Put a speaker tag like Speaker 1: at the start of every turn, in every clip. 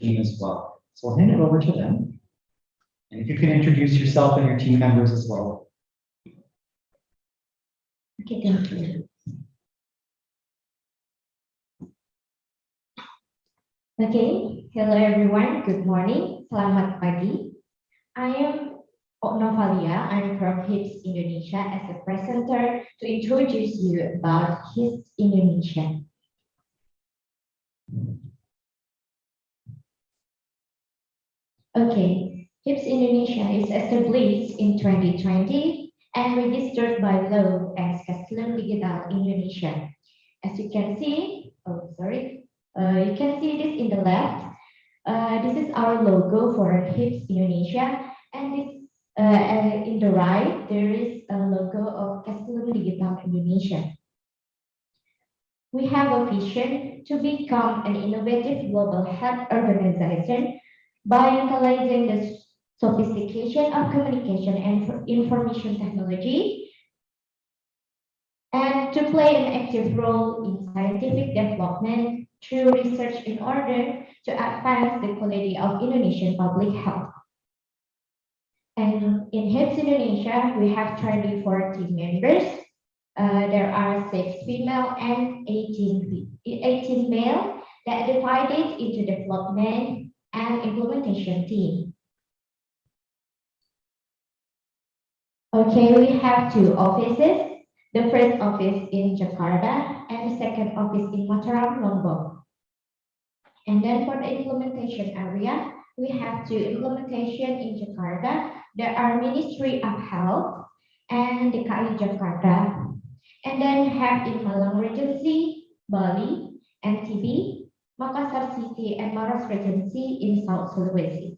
Speaker 1: team as well. So I'll hand it over to them. And if you can introduce yourself and your team members as well.
Speaker 2: Okay, thank you. Okay, hello everyone, good morning, selamat pagi. I am Novalia, I'm from HISP Indonesia as a presenter to introduce you about HISP Indonesia. Okay, HISP Indonesia is established in 2020 and registered by law as Castellan Digital Indonesia. As you can see, oh sorry, uh, you can see this in the left. Uh, this is our logo for HISP Indonesia, and this uh, and in the right there is a logo of Castellan Digital Indonesia. We have a vision to become an innovative global health organization by utilizing the sophistication of communication and information technology and to play an active role in scientific development through research in order to advance the quality of Indonesian public health. And in HISP Indonesia, we have 24 team members. Uh, there are six female and 18, 18 male that divided into development and implementation team. Okay, we have two offices. The first office in Jakarta and the second office in Mataram, Lombok. And then for the implementation area, we have two implementation in Jakarta. There are Ministry of Health and the DKI Jakarta. And then have in Malang Regency, Bali, NTB, Makassar City, and Maros Regency in South Sulawesi.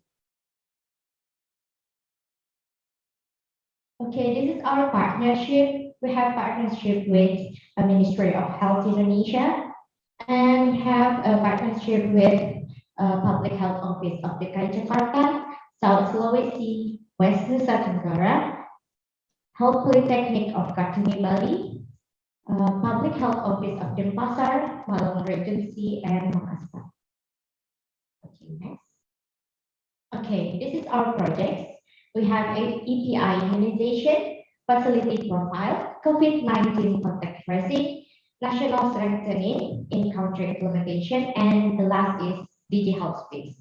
Speaker 2: Okay, this is our partnership. We have partnership with the Ministry of Health Indonesia and have a partnership with uh, Public Health Office of DKI Jakarta, South Sulawesi, West Nusa Tenggara, Health Polytechnic of Kartini Bali, uh, Public Health Office of Denpasar, Malang Regency, and Makassar. Okay, next. Okay, this is our projects. We have a EPI immunization, facility profile, COVID-19 contact tracing, national strengthening in country implementation, and the last is Digi Health Space.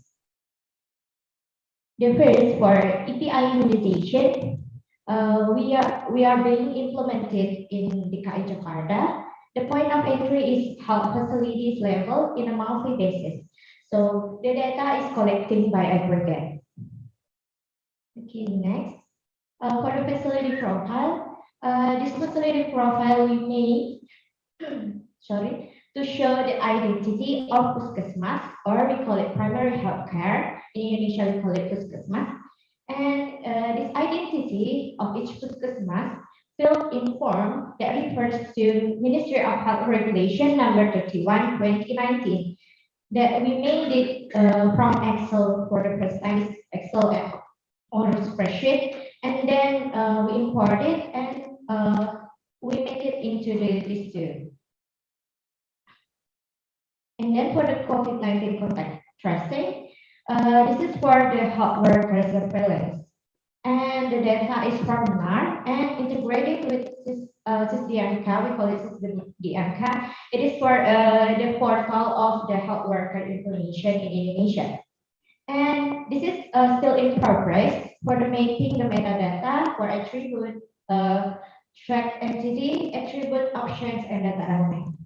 Speaker 2: The first for EPI immunization, uh, we are we are being implemented in DKI Jakarta. The point of entry is health facilities level in a monthly basis. So the data is collecting by aggregate. Okay, next. Uh, for the facility profile, uh, this facility profile we made, sorry, to show the identity of Puskesmas, or we call it primary health care. In Indonesia, we call it Puskesmas. And uh, this identity of each Puskesmas filled in form that refers to Ministry of Health Regulation number 31, 2019, that we made it uh, from Excel for the time, Excel a spreadsheet, and then uh, we import it and uh, we make it into the two. And then for the COVID-19 contact tracing, uh, this is for the worker surveillance. And the data is from NAR and integrated with this uh, we call it SISDMK. It is for uh, the portal of the health worker information in Indonesia. And this is uh, still in progress for the making the metadata for attribute, uh, track entity, attribute options, and data element.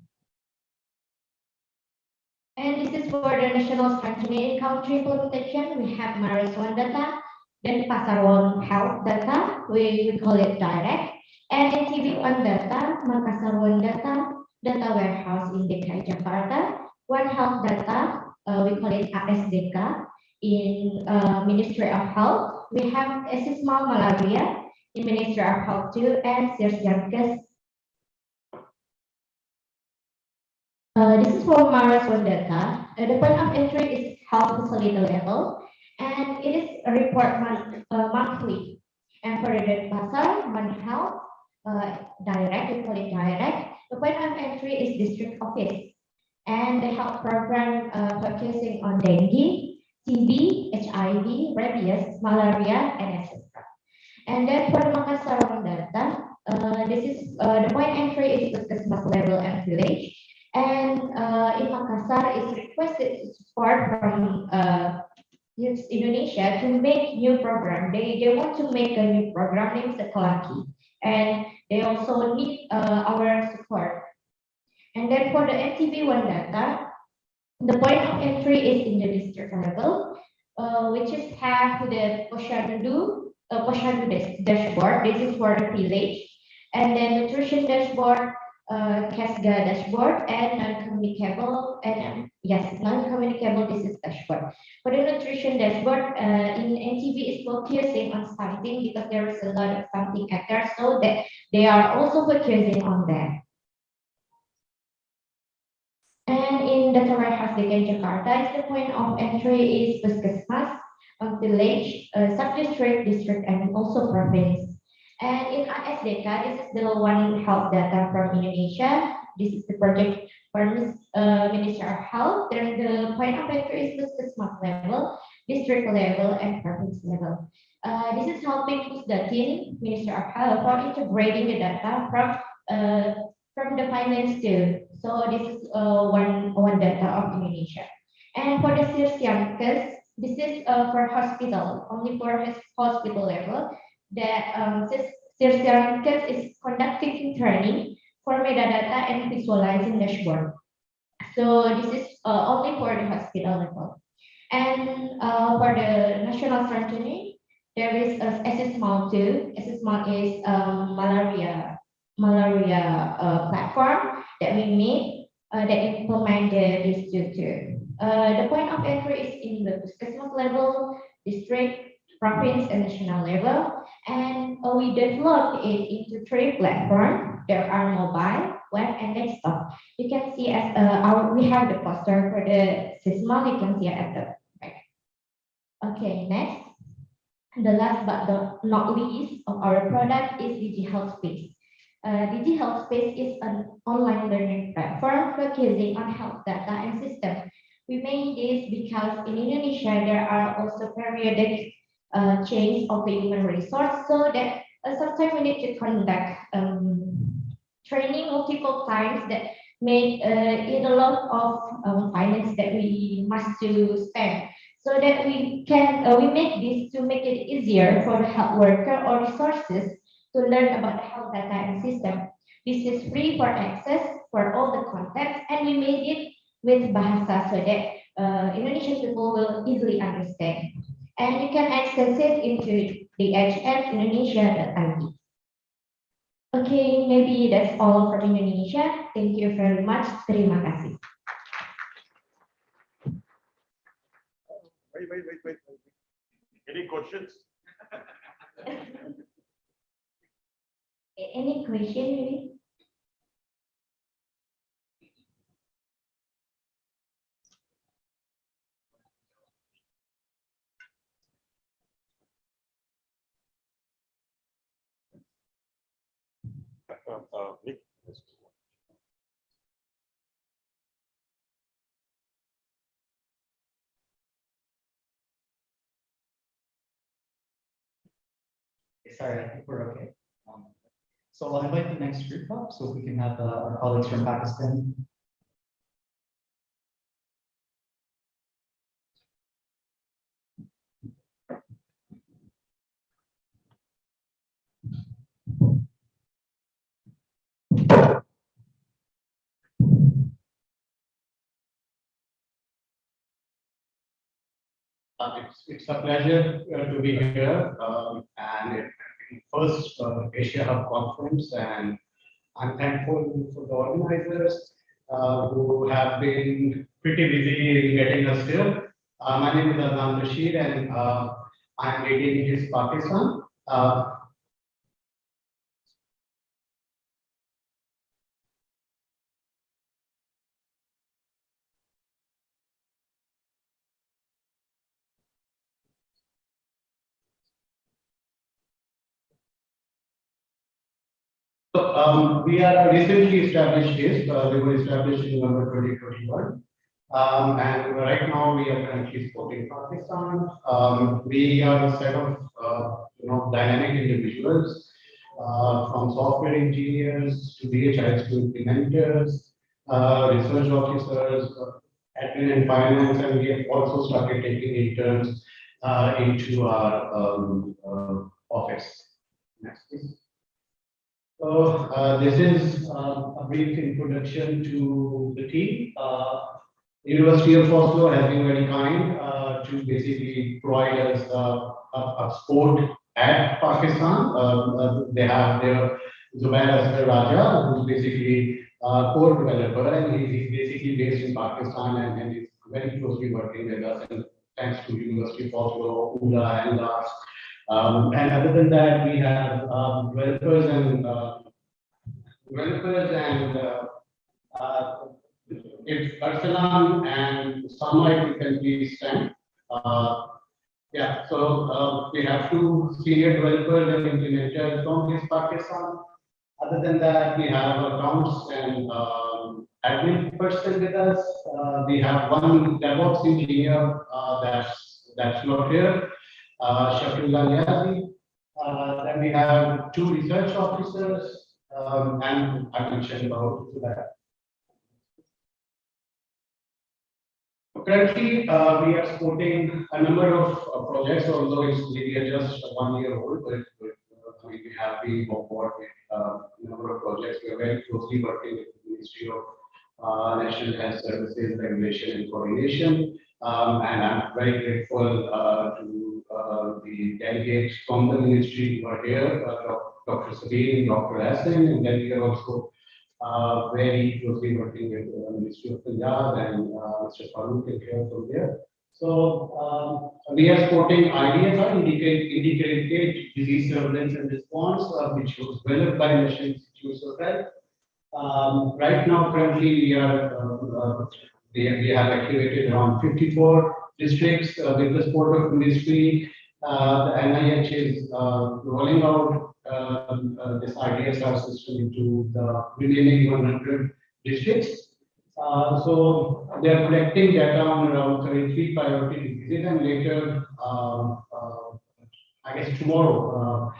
Speaker 2: And this is for the national strengthening country implementation. We have Maros One data, then Pasar health data, we, we call it direct, and NTB One data, Makassar One data, data warehouse in DKI Jakarta, One Health data, uh, we call it ASDK, in uh, Ministry of Health. We have Esismal Malaria in Ministry of Health too, and Sirsiankes Uh, this is for Maros One data. Uh, the point of entry is health facility level, and it is a report uh, monthly. And for the pasar, one health, uh, direct, we call it direct. The point of entry is district office. And the health program uh, focusing on dengue, TB, HIV, rabies, malaria, and etc. And then for the Makassar data, uh, this is uh, the point entry is Puskesmas level and village. And uh, in Makassar, it's requested support from uh, Indonesia to make new program. They, they want to make a new program named Sekolaki. And they also need uh, our support. And then for the NTB one data, the point of entry is in the district level, uh, which is have the Posyandu, uh, Posyandu dashboard. This is for the village. And then nutrition dashboard, uh, Casga dashboard, and non-communicable, and um, yes, non-communicable disease dashboard. For the nutrition dashboard, uh, in NTB is focusing on something because there is a lot of something at there, so that they are also focusing on that. And in Data Warehouse DKI Jakarta, the point of entry is Puskesmas, village, uh, sub-district, district, and also province. And in ISDK, this is the one health data from Indonesia. This is the project from uh, Minister of Health. Then the point of entry is smart level, district level, and province level. Uh, this is helping Pusdatin, Minister of Health, for integrating the data from uh, from the finance too. So this is uh, one one data of Indonesia. And for the Sirsiankes, this is uh, for hospital, only for hospital level. That um, Sirsiankes is conducting training for metadata and visualizing dashboard. So this is uh, only for the hospital level. And uh, for the national strategy, there is a SSMAL too. SSMAL is um, malaria malaria uh, platform that we made uh, that implemented this tutor. Uh, the point of entry is in the Puskesmas level, district, province, and national level. And we developed it into three platforms. There are mobile, web, and desktop. You can see as uh, our, we have the poster for the SISMA, you can see it at the back. Okay, next. The last but the not least of our product is Digi Health Space. Uh, Digi Health Space is an online learning platform focusing on health data and systems. We made this because in Indonesia, there are also periodic uh, change of the human resource, so that uh, sometimes we need to conduct um, training multiple times that make uh, it a lot of um, finance that we must to spend. So that we can, uh, we make this to make it easier for the health worker or resources to learn about the health data and system. This is free for access for all the content, and we made it with Bahasa so that uh, Indonesian people will easily understand. And you can access it into the hmindonesia.id. Okay, maybe that's all for Indonesia. Thank you very much. Terima kasih.
Speaker 3: Wait, wait, wait, wait. wait. Any questions?
Speaker 2: Any question, maybe?
Speaker 1: Sorry, I think we're okay. Um, So I'll invite the next group up so we can have uh, our colleagues from Pakistan.
Speaker 4: It's, it's a pleasure uh, to be here, um, and first uh, Asia Hub Conference, and I'm thankful for the organizers uh, who have been pretty busy in getting us here. Uh, My name is Adnan Rashid, and uh, I'm leading this Pakistan. Uh, we are recently established this, uh, they were established in November twenty twenty-one. Um, and right now we are currently supporting Pakistan. Um, we are a set of, uh, you know, dynamic individuals, uh, from software engineers to DHIs to implementers, uh, research officers, uh, admin and finance, and we have also started taking interns, uh, into our, um, uh, office. Next, please. So, uh, this is, uh, a brief introduction to the team. Uh, University of Oslo has been very kind uh, to basically provide us uh, a, a sport at Pakistan. Um, uh, they have their Zubair Asghar Raja, who's basically a core developer, and he's basically based in Pakistan and, and is very closely working with us. And thanks to University of Oslo, ULA, and. Um, and other than that, we have um, developers and uh, developers and uh, uh, if Arsalan and Samai can please stand. Uh, Yeah, so uh, we have two senior developers and implementers from East Pakistan. Other than that, we have accounts and um, admin person with us. Uh, We have one DevOps engineer uh, that's, that's not here, uh, Niazi. Uh, Then we have two research officers, um, and I mentioned about that. Currently, uh, we are supporting a number of uh, projects, although it's maybe just one year old, but but, uh, we we have been on board with uh, a number of projects. We are very closely working with the Ministry of uh, National Health Services Regulation and Coordination. Um, And I'm very grateful to uh, the delegates from the ministry who are here, uh, Dr. Sabine, Dr. Hassan, and then we are also uh, very closely working with the Ministry of Punjab and uh, Mr. Farooq is here from there. So um, we are supporting IDSR, indicate, integrated disease surveillance and response, uh, which was developed by National Institutes of Health. Um, right now, currently, we are, we have activated around fifty-four districts uh, with the support of ministry. Uh, the NIH is uh, rolling out um, uh, this IDSR system into the remaining one hundred districts. Uh, so they are collecting data on around thirty-three priority diseases and later, um, I guess tomorrow,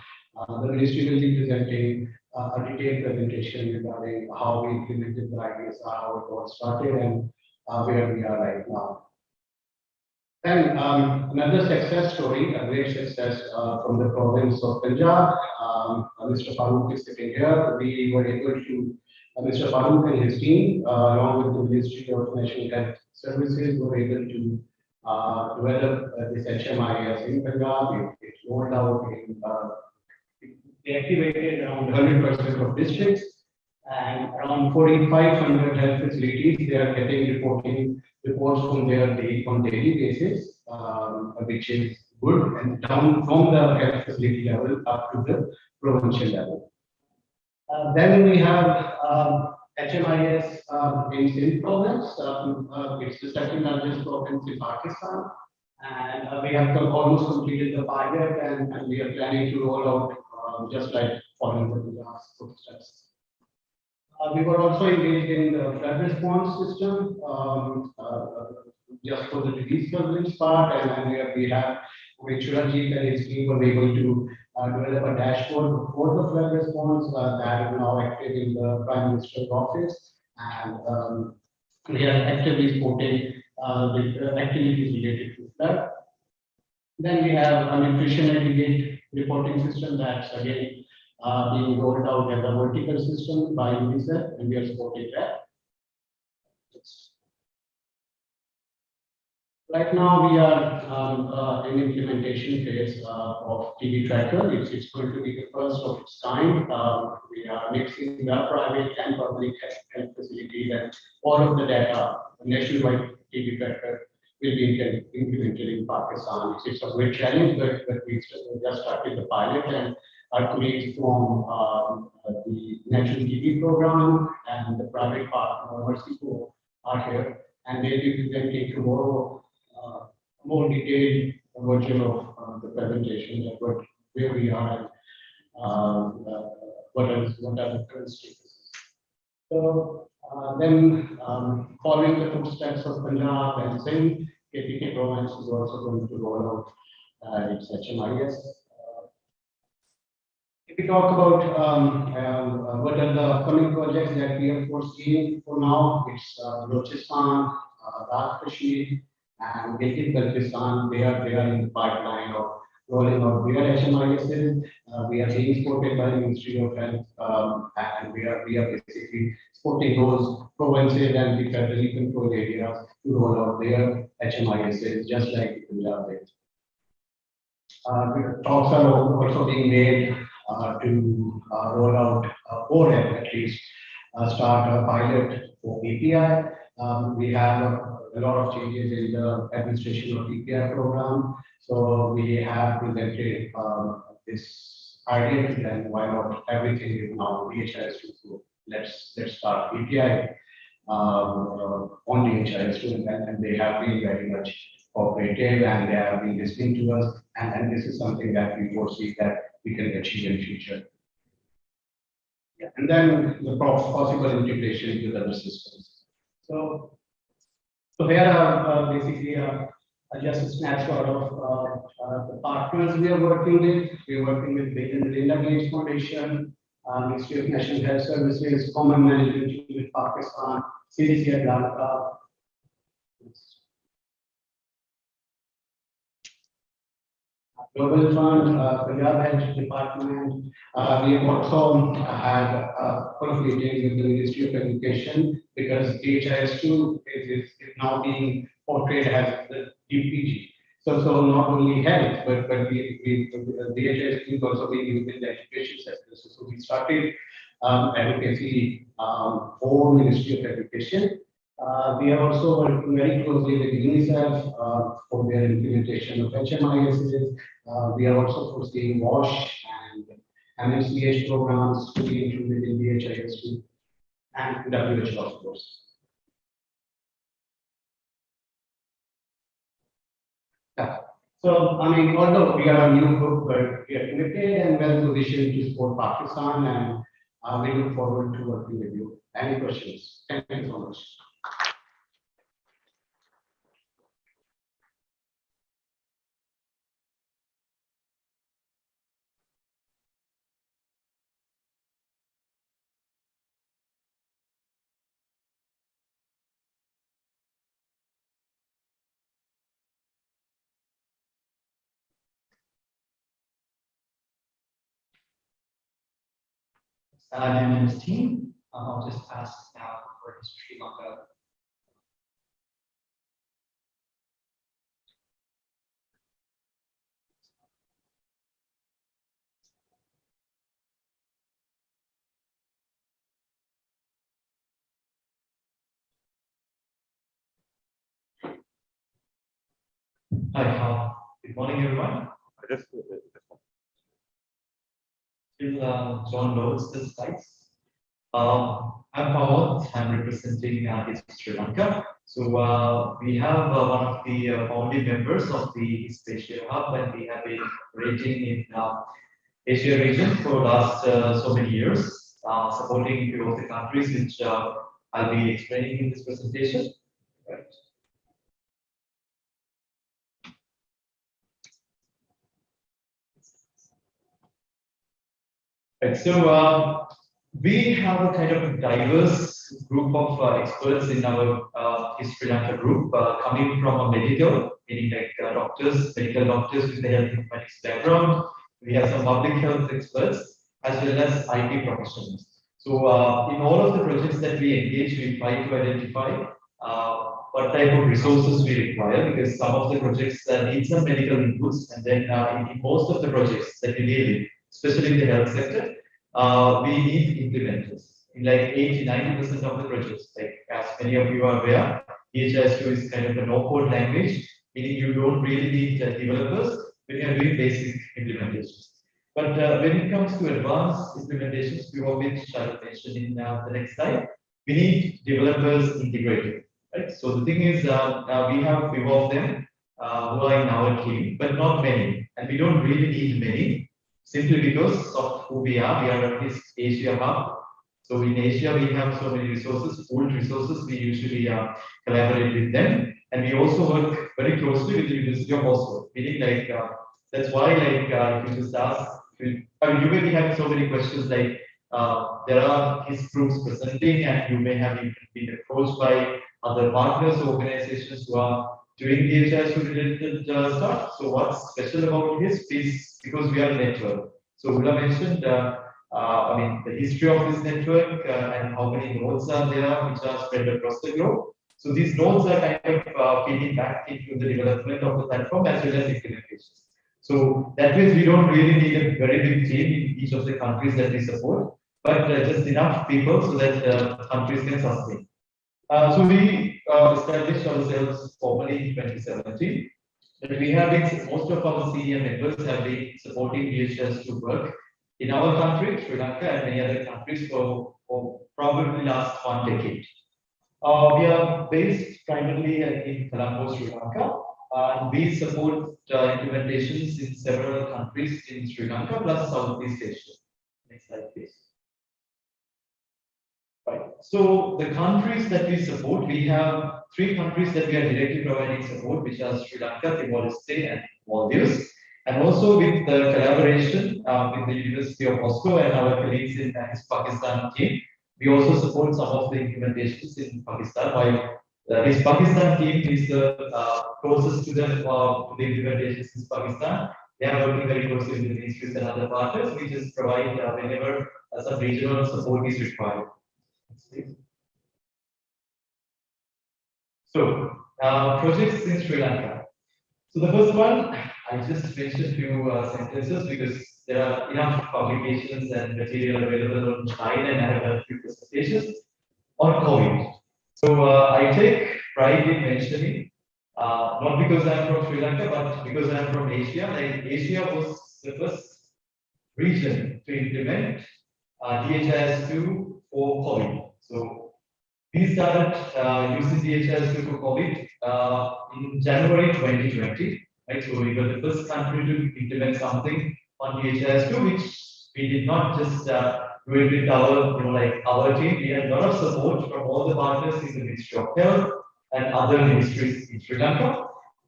Speaker 4: the ministry will be presenting uh, a detailed presentation regarding how we implemented the IDSR, how it got started and uh, where we are right now. Then um, another success story, a great success uh, from the province of Punjab. Um, uh, Mr. Farooq is sitting here. We were able to, uh, Mr. Farooq and his team, uh, along with the Ministry of National Health Services, were able to uh, develop uh, this HMIS in Punjab. It it rolled out in, they activated around hundred percent of districts and around forty-five hundred health facilities. They are getting reporting reports from their day, on daily basis, um, which is good and down from the health facility level up to the provincial level. Uh, then we have, um, HMIS, um, in Sindh province, um, uh, it's the second largest province in Pakistan. And uh, we have almost completed the pilot and, and we are planning to roll out, um, just like following the Gujarat's footsteps. Uh, we were also engaged in the flood response system, um, uh, just for the disease surveillance part, and then we have, we have, with Chirajit and his team were able to uh, develop a dashboard for the flood response, uh, that is now active in the Prime Minister's office. And, um, we are actively supporting, uh, with activities related to flood. Then we have a nutrition aggregate reporting system that's again uh, being rolled out as a vertical system by UNICEF, and we are supporting that. Right now, we are um, uh, in implementation phase uh, of TB tracker. It's, it's going to be the first of its kind. Um, We are mixing the private and public health facilities and all of the data, nationwide TB tracker will be implemented- in Pakistan. It's- It's a great challenge, but, but we just started the pilot and our colleagues from um, uh, the National TB program and the private partner, Mercy Corps, are here. And they will be presenting tomorrow uh, more detailed version of uh, the presentation of what, where we are and um, uh, what are the current statuses. So uh, then um, following the footsteps of Punjab and Sindh, KPK province is also going to roll out uh, its HMIS. We talk about um, uh, what are the upcoming projects that we have foreseen for now, it's uh, Balochistan, uh, Kashmir, and Gilgit Baltistan, they are, they are in the pipeline of rolling out their HMISs. Uh, we are being supported by the Ministry of Health, um, and we are, we are basically supporting those provinces and the federally controlled areas to roll out their HMISs, just like Punjab. Uh, talks are also being made, to, uh, roll out, uh, or at uh, start a pilot for EPI. Um, we have a, lot of changes in the administration of EPI program. So we have presented, um, this idea them, why not everything is now DHIS two, so let's, let's start EPI. Um, uh, on DHIS two, and, and they have been very much cooperative and they have been listening to us. And, and this is something that we foresee that we can achieve in future. Yeah, and then the possible integration with other systems. So, so here are uh, basically uh, uh, just a snapshot of uh, uh, the partners we are working with. We are working with Bill and Melinda Gates Foundation, uh, Ministry of National Health Services, Common Management with Pakistan, CDC at Global Fund, uh, Punjab Health Department, uh, we have also had a couple of meetings with the Ministry of Education because DHIS two is, is is now being portrayed as the DPG. So, so not only health, but, but we, we, the DHIS is also being used in the education sector. So, so we started, um, advocacy, um, for Ministry of Education. Uh, we are also working very closely with UNICEF, uh, for their implementation of HMISs. Uh, we are also foreseeing WASH and MSCH programs to be included in the HIS and WHO of course. Yeah. So, I mean, although we are a new group, but we are committed and well positioned to support Pakistan and uh, we look forward to working with you. Any questions? Thank you so much.
Speaker 1: Saladin and his team, um, I'll just ask now for his Sri Lanka. Hi, good morning, everyone.
Speaker 3: I just,
Speaker 1: Till uh, John loads the slides. Um, I'm Pawal, I'm representing uh, East Sri Lanka. So uh, we have uh, one of the uh, founding members of the East Asia Hub, and we have been operating in uh, Asia region for last uh, so many years, uh, supporting of the countries which uh, I'll be explaining in this presentation. Right. So uh, we have a kind of diverse group of uh, experts in our uh, Sri Lanka group, uh, coming from a medical, meaning like uh, doctors, medical doctors with the health informatics background. We have some public health experts as well as IT professionals. So uh, in all of the projects that we engage, we try to identify uh, what type of resources we require because some of the projects need some medical inputs and then in, in most of the projects that we deal with, especially in the health sector, uh, we need implementers. In like 80, 90% of the projects, like as many of you are aware, DHIS2 is kind of a no-code language, meaning you don't really need uh, developers We you're doing basic implementations. But uh, when it comes to advanced implementations, we of which I'll mention in uh, the next slide, we need developers integrated, right? So the thing is, uh, we have few of them uh, who are in our team, but not many, and we don't really need many simply because of who we are. We are a East Asia hub, So in Asia, we have so many resources, pooled resources. We usually uh, collaborate with them, and we also work very closely with the University of Oslo. Meaning, like uh, that's why, like, uh, you just ask, I mean, you may be having so many questions. Like, uh, there are his groups presenting, and you may have even been approached by other partners, or organizations who are doing DHIS related uh, stuff. So what's special about his is because we are a network. So Ulla mentioned, uh, uh, I mean, the history of this network uh, and how many nodes are there which are spread across the globe. So these nodes are kind of uh, feeding back into the development of the platform as well as implementation. So that means we don't really need a very big team in each of the countries that we support, but just enough people so that uh, countries can sustain. Uh, so we uh, established ourselves formally in 2017. But we have been, most of our senior members have been supporting DHIS2 work in our country, Sri Lanka, and many other countries for, for probably last one decade. Uh, we are based primarily in Colombo, Sri Lanka, uh, and we support uh, implementations in several countries in Sri Lanka plus Southeast Asia. Next slide, please. So the countries that we support, we have three countries that we are directly providing support, which are Sri Lanka, Timor-Leste, and Maldives. And also with the collaboration uh, with the University of Oslo and our colleagues in Pakistan team, we also support some of the implementations in Pakistan. While uh, HISP Pakistan team is the uh, closest to the, uh, the implementations in Pakistan, they are working very closely with the ministries and other partners. We just provide uh, whenever uh, some regional support is required. So, uh, projects in Sri Lanka. So the first one, I just mentioned a few uh, sentences because there are enough publications and material available online and I have a few presentations on COVID. So uh, I take pride in mentioning, uh, not because I'm from Sri Lanka, but because I'm from Asia. Like Asia was the first region to implement uh, DHIS2 for COVID. So we started uh, using DHIS2 for COVID uh, in January 2020. Right, so we were the first country to implement something on DHIS2, which we did not just uh, do it with our, you know, like our team. We had a lot of support from all the partners in the Ministry of Health and other ministries in Sri Lanka.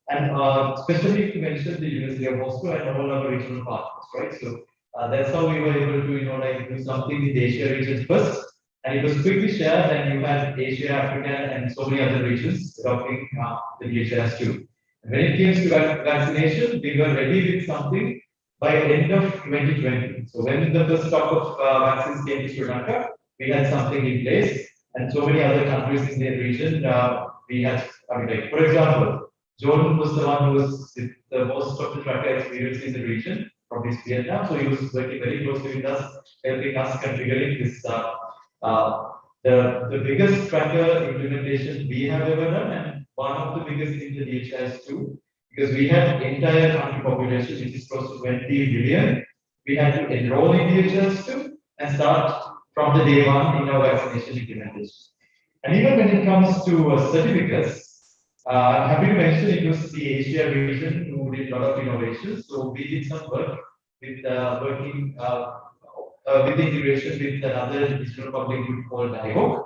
Speaker 1: And uh, especially to mention the University of Moscow and all our regional partners, right? So uh, that's how we were able to, you know, like do something in the Asia region first. And it was quickly shared, and you had Asia, Africa, and so many other regions adopting uh, the DHIS2. When it came to vaccination, we were ready with something by end of 2020. So when the first stock of uh, vaccines came to Sri Lanka, we had something in place, and so many other countries in the region, uh, we had, I mean, like, for example, Jordan was the one who was the most of the tracker experience in the region from HISP Vietnam, so he was working very closely with us, helping us configuring this. Uh, uh, the, the biggest tracker implementation we have ever done, and one of the biggest in the DHIS2, because we had entire country population, which is close to 20 billion. We had to enroll in DHIS2 and start from the day one in our vaccination implementation. And even when it comes to uh, certificates, uh, I'm happy to mention it was the Asia region who did a lot of innovations. So we did some work with uh, working uh, uh, with integration with another digital public good called DIVOC,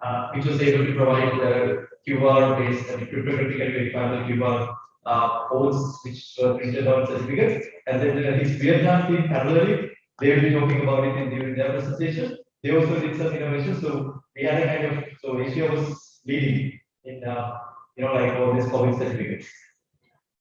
Speaker 1: uh, which was able to provide uh, QR based and cryptographically verifiable QR uh, codes which were printed on certificates. And then uh, HISP Vietnam team parallelly, they will be talking about it in during their presentation. They also did some innovation. So we had a kind of, so Asia was leading in, uh, you know, like all these COVID certificates.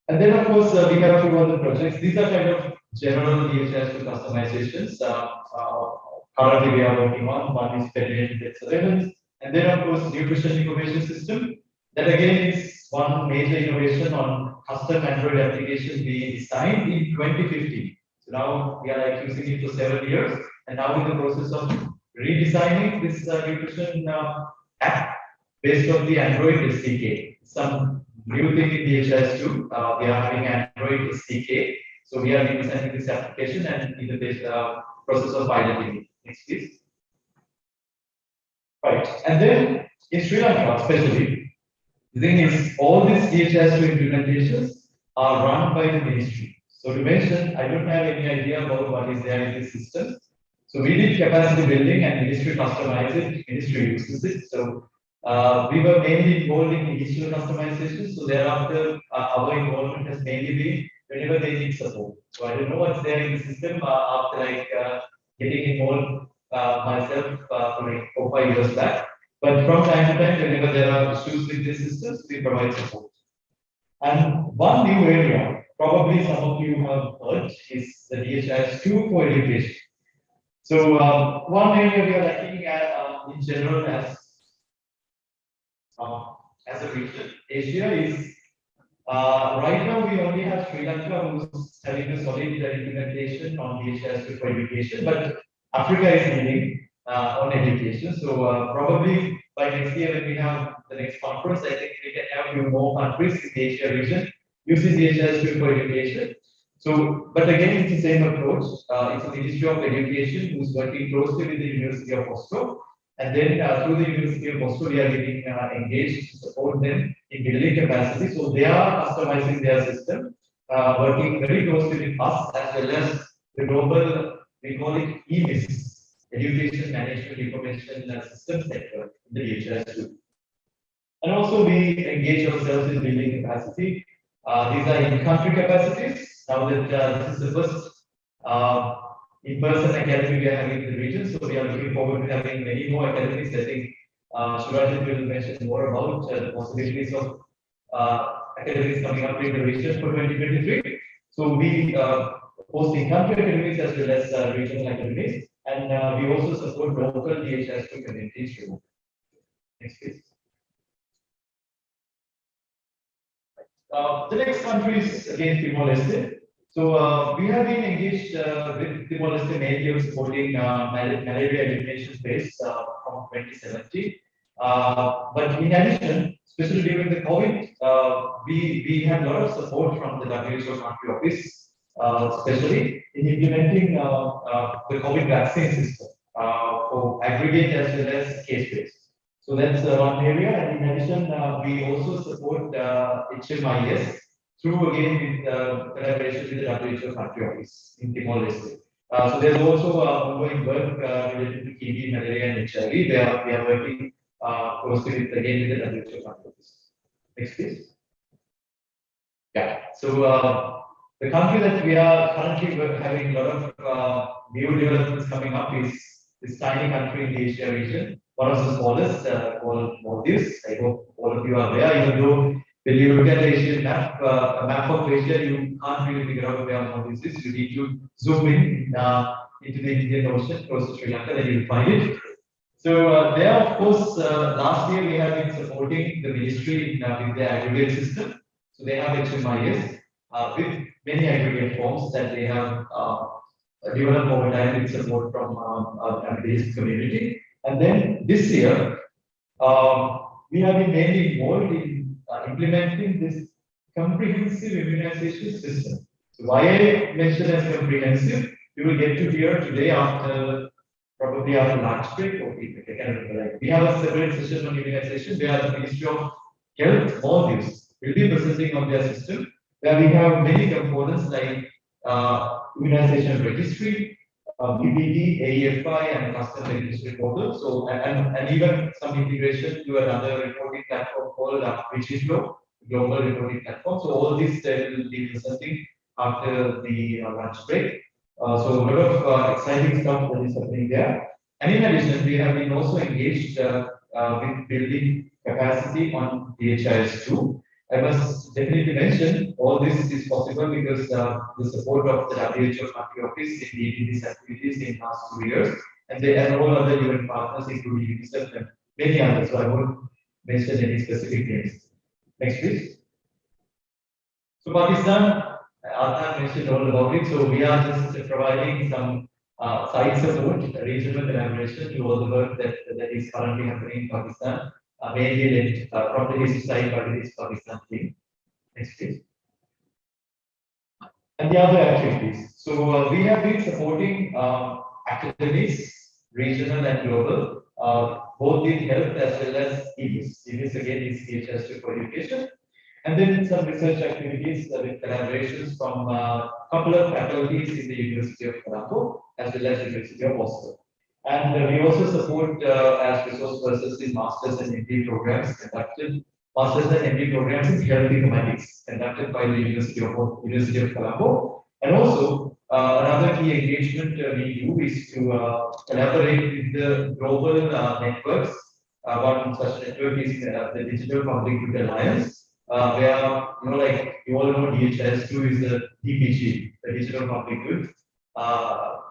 Speaker 1: And then, of course, uh, we have two other projects. These are kind of general DHIS2 customizations. Uh, uh, currently, we are working on one is pediatric surveillance, and then, of course, nutrition information system. That again is one major innovation on custom Android application we designed in 2015. So now we are like using it for seven years, and now in the process of redesigning this uh, nutrition uh, app based on the Android SDK. Some new thing in DHIS2. Uh, we are having Android SDK. So we are redesigning this application and in the uh, process of piloting. it. Next, please. Right, and then in Sri Lanka, especially, the thing is, all these DHIS2 implementations are run by the ministry. So to mention, I don't have any idea about what is there in this system. So we did capacity building and ministry customized it, ministry uses it. So uh, we were mainly involved in digital customization. So thereafter, uh, our involvement has mainly been whenever they need support. So I don't know what's there in the system uh, after like uh, getting involved uh, myself for like four, five years back. But from time to time, whenever there are issues with the systems, we provide support. And one new area, probably some of you have heard, is the DHIS 2 for education. So um, one area we are looking at uh, in general as uh, as a region, Asia is uh, right now we only have Sri Lanka who's having a solid implementation on DHIS 2 for education, but Africa is leading uh, on education. So uh, probably by next year when we have the next conference, I think we can have few more countries in the Asia region using DHIS 2 for education. So, but again, it's the same approach. Uh, it's the Ministry of Education who's working closely with the University of Oslo. And then uh, through the University of Oslo, we are getting uh, engaged to support them in building capacity. So they are customizing their system, uh, working very closely with us as well as the global, we call it EMIS, Education Management Information uh, System Network, in the DHIS2. And also we engage ourselves in building capacity. Uh, these are in-country capacities. Now that uh, this is the first in-person academy we are having in the region, so we are looking forward to having many more academies. I think uh, Shurajit will mention more about uh, the possibilities of uh, academies coming up in the region for 2023. So we uh, host in-country academies as well as uh, regional academies, and uh, we also support local DHIS2 communities remotely. Next, please. Uh, the next country is again Timor-Leste. So uh, we have been engaged uh, with Timor-Leste mainly of supporting uh, malaria elimination space uh, from 2017. Uh, but in addition, especially during the COVID, uh, we, we had a lot of support from the WHO country office, especially in implementing the COVID vaccine system for aggregate as well as case-based. So that's one area. And in addition, we also support HMIS through again with uh, collaboration with the WHO country office in Timor-Leste. Uh, so there's also uh, ongoing work uh, related to TB, malaria, and HIV. Are, we are working uh, closely with again with the WHO country office. Next, please. Yeah. So uh, the country that we are currently having a lot of uh, new developments coming up is this tiny country in the Asia region, one of the smallest uh, called Maldives. I hope all of you are there, even though when you look at map, uh, a map of Asia, you can't really figure out where Maldives is. You need to zoom in uh, into the Indian Ocean, close to Sri Lanka, then you'll find it. So uh, there, of course, uh, last year we have been supporting the ministry in, uh, with their aggregate system. So they have HMIS uh, with many aggregate forms that they have developed over time with support from um, our community. And then this year, um, we have been mainly involved in implementing this comprehensive immunization system. So why I mentioned as comprehensive, you will get to hear today after, probably after lunch break, or we, I can't we have a separate session on immunization, where the Ministry of Health, Maldives, will be presenting on their system, where we have many components like, uh, immunization registry, uh, VPD, AEFI, and custom registry portal. So, and, and, even some integration to another reporting platform called uh, Vigiflow, global reporting platform. So all this uh, will be presenting after the uh, lunch break. Uh, so a lot of uh, exciting stuff that is happening there. And in addition, we have been also engaged uh, uh, with building capacity on DHIS two. I must definitely mention, all this is possible because uh, the support of the WHO country office in leading these activities in the last two years. And they and all other UN partners, including UNICEF and many others, so I won't mention any specific names. Next, please. So Pakistan, Adnan mentioned all about it, so we are just providing some uh, side support, regional collaboration to all the work that, that is currently happening in Pakistan uh, mainly led uh, the side the East Pakistan. Next please. And the other activities. So uh, we have been supporting uh, academies, regional and global, uh, both in health as well as EMIS. EMIS again is DHIS for education. And then some research activities uh, with collaborations from a couple of faculties in the University of Colombo as well as University of Oslo. And uh, we also support uh, as resource persons in masters and MD programs conducted, masters and MD programs in health informatics conducted by the University of University of Colombo. And also uh, another key engagement uh, we do is to uh, collaborate with the global uh, networks. One such network is the Digital Public Good Alliance, where you know, like you all know, DHIS2 is the DPG, the Digital Public Good.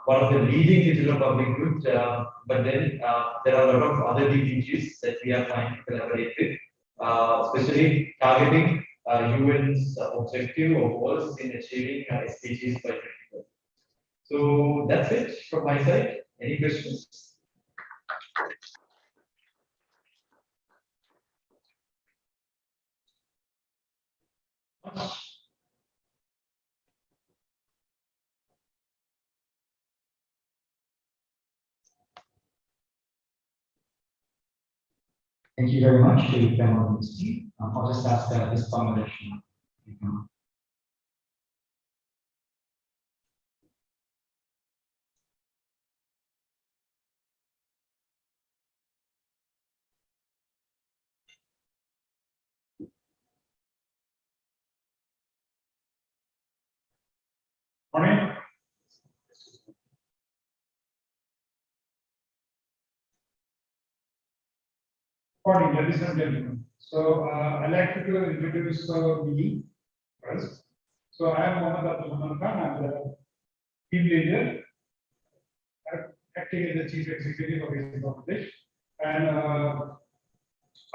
Speaker 1: One of the leading digital public good, uh, but then uh, there are a lot of other DPGs that we are trying to collaborate with, uh, especially targeting UN's objective or goals in achieving SDGs by 2030. So that's it from my side. Any questions?
Speaker 5: Thank you very much to panel ministry. Um, I'll just ask that this combination.
Speaker 6: Morning. Morning, ladies and gentlemen. So uh, I'd like to introduce uh, me first. So I am Mohammad Abdul Khan, I'm the team leader, uh, acting as the chief executive of Asian Bangladesh. And uh,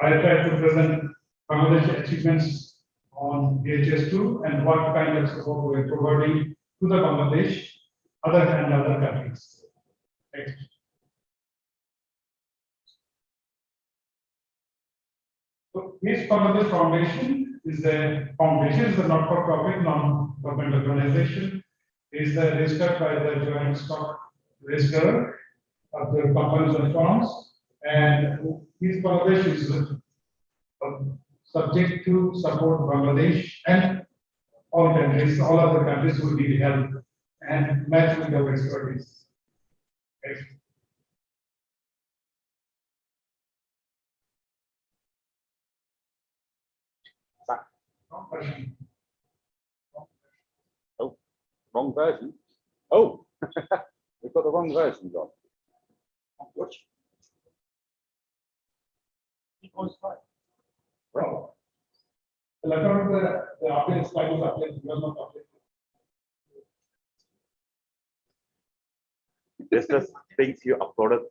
Speaker 6: I try to present Bangladesh achievements on DHIS2 and what kind of support we are providing to the Bangladesh, other than other countries. Next. So HISP Bangladesh Foundation is a foundation, is a not-for-profit, non-government organization. Is uh, registered by the joint stock register of the companies and firms. And HISP Bangladesh is uh, subject to support Bangladesh and all countries, all other countries who need help and match with our expertise. Next. No question.
Speaker 3: Wrong version. Oh, we've got the wrong version, John. Which?
Speaker 6: Well, The letter of the, the update slide was updated, was not updated.
Speaker 3: This is things you uploaded.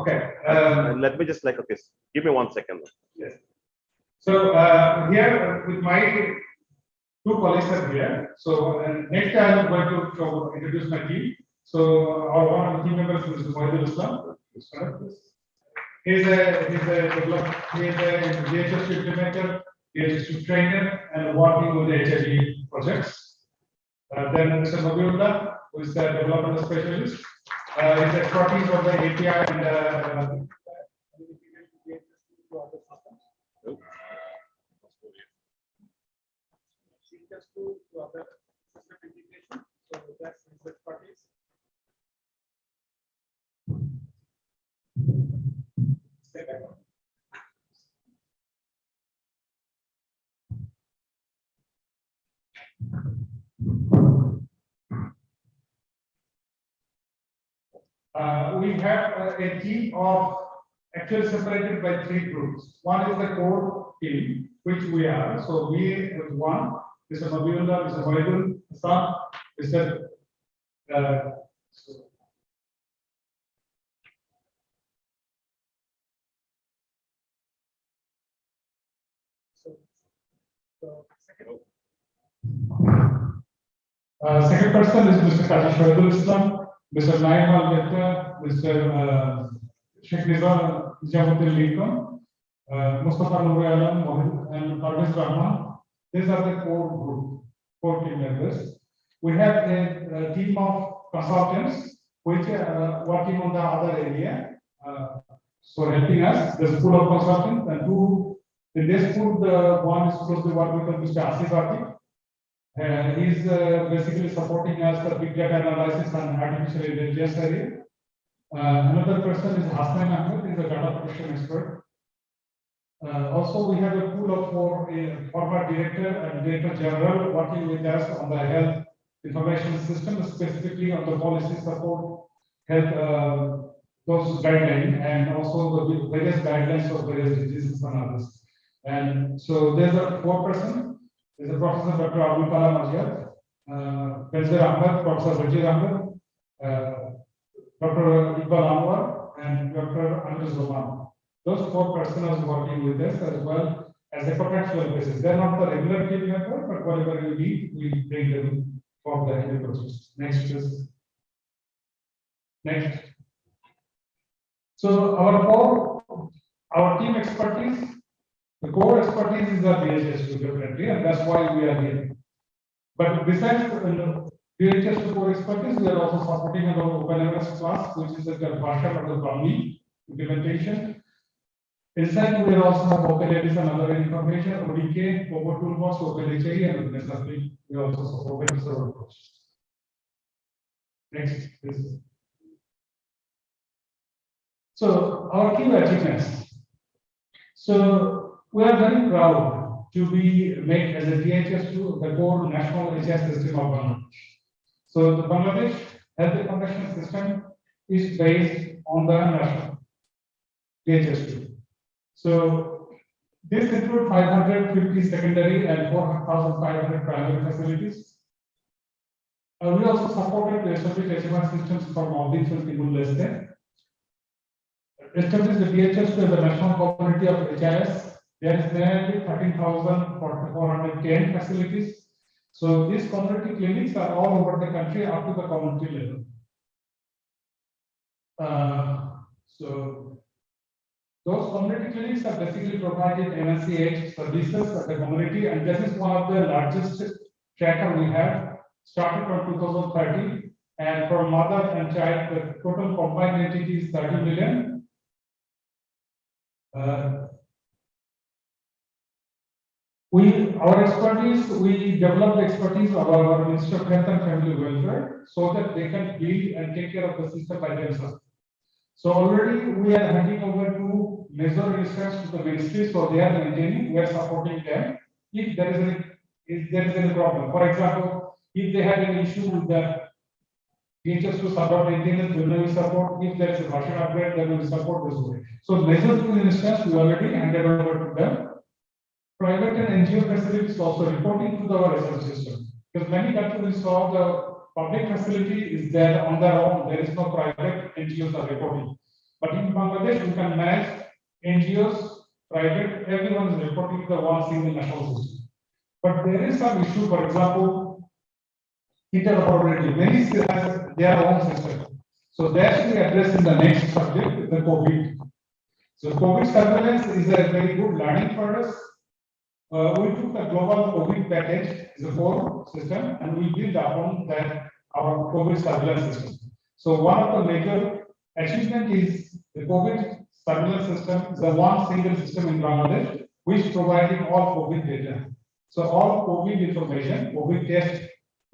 Speaker 6: Okay, um,
Speaker 3: Let me just like, okay, give me one second.
Speaker 6: yes. So, uh, here with my two colleagues are here. So, uh, next time I am going to introduce my team. So, our one of the team members is Mohidul Islam. Please come up, please. He's a, he's a he is a DHIS implementer, DHIS trainer, and working on the HIV projects. Uh, then Mr. Nabiullah, who is the development specialist, uh, his expertise on the API and, to other system integration, so that's. Stay back. Uh, we have uh, a team of actually separated by three groups. One is the core team, which we are. So we is one, Mr. Nabiullah, Mr. Mohidul, Hassan, Mr. Uh, second- Uh, person is Mr. Kaji Shahidul Islam, Mr. Naim Al Mehta, Mr. uh, Sheikh Nizam Nizamuddin Lincoln, uh, Mustafa Nur Alam, and Parvez Rahman. These are the core group, core team members. We have a, a team of consultants which are working on the other area. Uh, so helping us, the school of consultants and two In this food, uh, one is closely working with Mr. Asif Ati. Uh, he's uh, basically supporting us the big data analysis and artificial intelligence area. Uh, another person is Hassan Ahmed, he's a data protection expert. Uh, also, we have a pool of four, uh, former director and director general working with us on the health information system, specifically on the policy support, health, uh, those guidelines, and also the various guidelines for various diseases and others. And so there's a four person, there's a Professor Dr. Abdul Kalam Azad, uh, Benzer Ahmed, Professor Rajir Ahmed, uh, Dr. Iqbal Anwar, and Dr. Andres Roman. Those four persons working with us as well as a contractual basis. They're not the regular team member, but whatever you need, we bring them for the end process. Next, please. Next. So our core, our team expertise, the core expertise is the DHIS definitely, and that's why we are here. But besides uh, the DHIS core expertise, we are also supporting our OpenMRS class, which is a version of the Bahmni implementation. Inside, we also have OpenLDs and other information, ODK, Power Toolbox, OpenHIE, and necessarily we also support the server process. Next, please. So our key achievements. So we are very proud to be made as a DHIS2 the core national HS system of Bangladesh. So the Bangladesh Health Information System is based on the national DHIS2. So this includes 550 secondary and 4,500 primary facilities. Uh, we also supported the established HMR systems for Maldives and Timor-Leste. Established the DHIS as the national community of HIS. There is nearly 13,410 facilities. So these community clinics are all over the country up to the community level. Uh, so those community clinics are basically provided NSCH services at the community, and this is one of the largest tracker we have, started from 2013. and for mother and child, the total combined entity is 30 million. Uh, we, our expertise, we develop the expertise of our Minister of Health and Family Welfare, so that they can build and take care of the system by themselves. So already we are handing over to major instance to the ministry, so they are maintaining, we are supporting them. If there is any, if there is any problem, for example, if they have an issue with the features to support maintenance, we will support, if there is a version upgrade, then we will support this way. So major two instance, we already handed over to them. Private and NGO facilities also reporting to the our research system, because many countries saw the public facility is there on their own, there is no private NGOs are reporting. But in Bangladesh, you can manage NGOs, private, everyone is reporting the one single national system. But there is some issue, for example, interoperability, many still have their own system. So that should be addressed in the next subject, the COVID. So COVID surveillance is a very good learning for us. Uh, we took the global COVID package the core system and we built upon that our COVID surveillance system. So one of the major achievement is the COVID surveillance system the one single system in Bangladesh which providing all COVID data. So all COVID information, COVID test,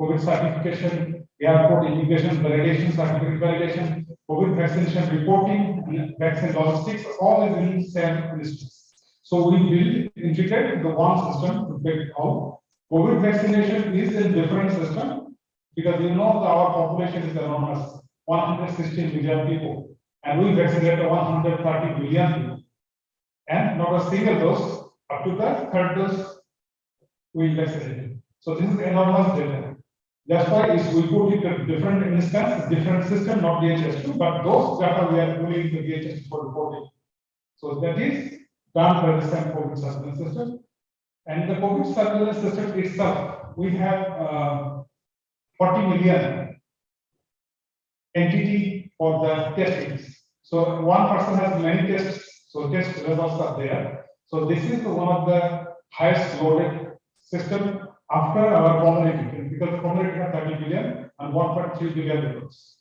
Speaker 6: COVID certification, airport immigration validation, certificate validation, COVID vaccination reporting, vaccine logistics, all is in same instance. So we integrate the one system to get all. COVID vaccination is a different system because you know that our population is enormous, 116 million people, and we vaccinate 130 million people. And not a single dose, up to the third dose, we vaccinate. So this is enormous data. That's why we put it in different instance, different system, not DHIS2, but those data we are pulling the DHIS for reporting. So that is same COVID surveillance system. And the COVID surveillance system itself, we have uh, 40 million entity for the testings. So one person has many tests, so test results are there. So this is one of the highest loaded system after our community, because the community has 30 billion and 1.3 billion records.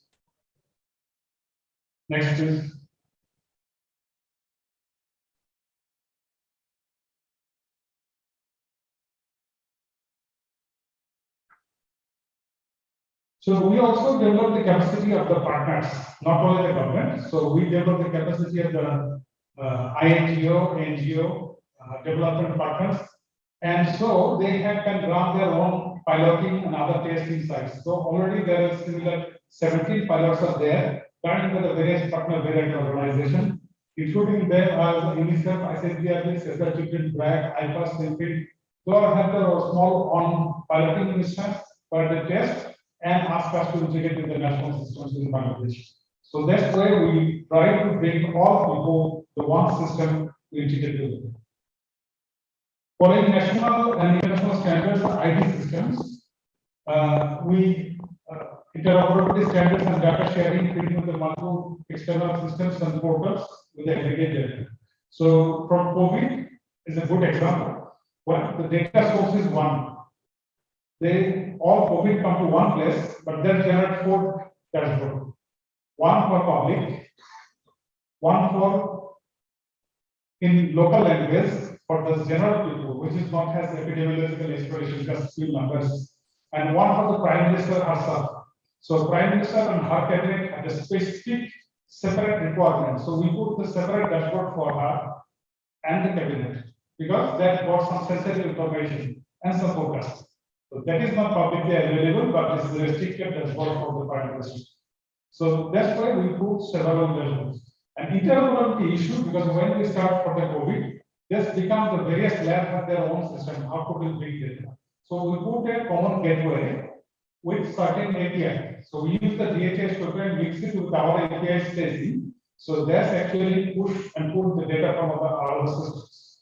Speaker 6: Next is So we also develop the capacity of the partners, not only the government. So we develop the capacity of the uh, INGO, NGO, uh, development partners. And so they have can run their own piloting and other testing sites. So already there is similar 17 pilots are there, running with the various partner variant organization, including them as UNICEF, icddr,b, Cesar Children, BRAC, IPAS, Simpid. They all have their small on piloting instance for the test and ask us to integrate with the national systems in Bangladesh. So that's why we try to bring all people the one system to integrate with. it. Following national and international standards for IT systems, uh, we uh, interoperability standards and data sharing between the multiple external systems and portals with the aggregated. So from COVID is a good example. Well, the data source is one. They all COVID come to one place, but then generate four dashboard. One for public, one for in local language for the general people, which is not has epidemiological exploration, just few numbers, and one for the prime minister herself. So prime minister and her cabinet have a specific separate requirement. So we put the separate dashboard for her and the cabinet because that got some sensitive information and some forecast. So that is not publicly available, but it's restricted as well for the prime minister. So that's why we put several dashboards. And interoperability issue because when we start for the COVID, this becomes the various labs have their own system, how to big data. So we put a common gateway with certain API. So we use the DHIS token mix it with our API staging. So that's actually push and pull the data from our, our systems.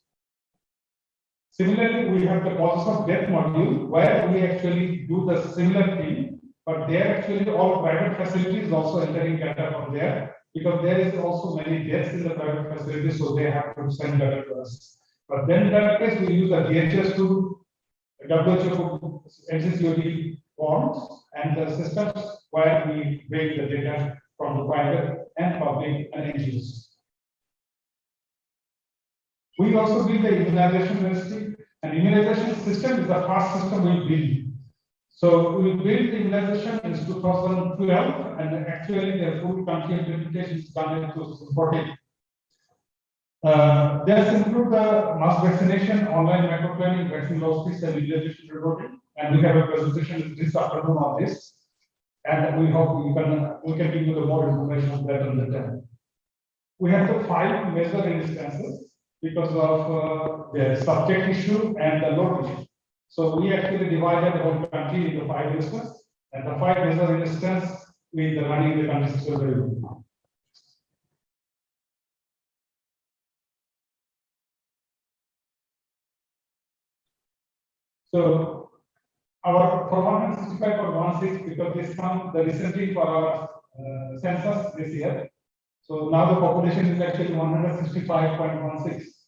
Speaker 6: Similarly, we have the process of death module where we actually do the similar thing, but there actually all private facilities also entering data from there because there is also many deaths in the private facilities, so they have to send data to us. But then in that case, we use the DHIS2 WHO MCCOD forms and the systems where we bring the data from the private and public and NGOs. We also build the immunization ministry, and immunization system is the first system we build. So we built the immunization in 2012, and actually the full country implementation is done in 2014. Uh, this include the mass vaccination, online macro planning, vaccine logistics, and immunization reporting. And we have a presentation this afternoon on this. And we hope we can, we can give you the more information on that on the time. We have the five major instances because of uh, the subject issue and the load issue. So we actually divided the whole country into five instances, and the five major instances with the running the country system. So our performance one six because this come the recently for our uh, census this year. So now the population is actually one hundred sixty-five point one six.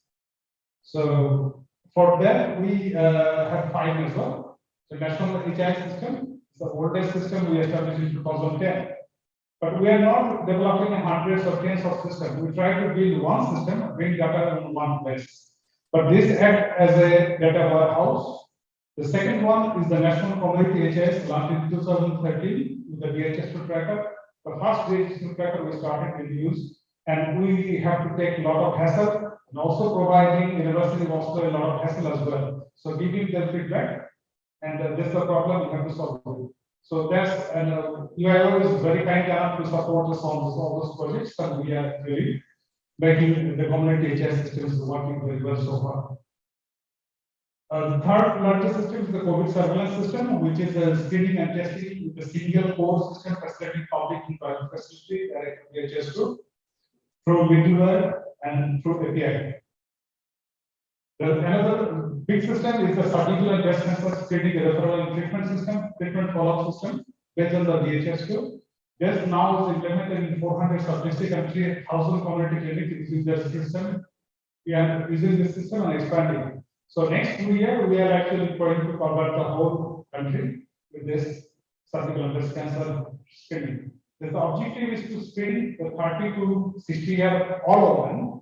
Speaker 6: So for that, we uh, have five as well. The national HI system is the oldest system we established in two thousand ten. But we are not developing hundreds or tens of systems. We try to build one system, bring data in one place. But this act as a data warehouse the second one is the National Community HIS launched in 2013 with the DHIS tracker. The first DHIS tracker we started in use, and we have to take a lot of hassle and also providing University Oslo a lot of hassle as well. So giving them feedback, and uh, this is the problem we have to solve. it. So that's and uh, UIO is very kind enough to support us on all those projects, and we are really making the community HIS systems working very well so far. Uh, the third largest system is the COVID surveillance system, which is a screening and testing with a single core system facilitating public and private facility direct DHIS group through middleware and through API. The another big system is the cervical and breast cancer screening referral and treatment system, treatment follow-up system based on the DHIS group. This now is implemented in 400 sub-district and 3,000 community clinics using this system. We are using this system and expanding. So next two year, we are actually going to cover the whole country with this cervical breast cancer screening. The objective is to screen the 30 to 60 year all them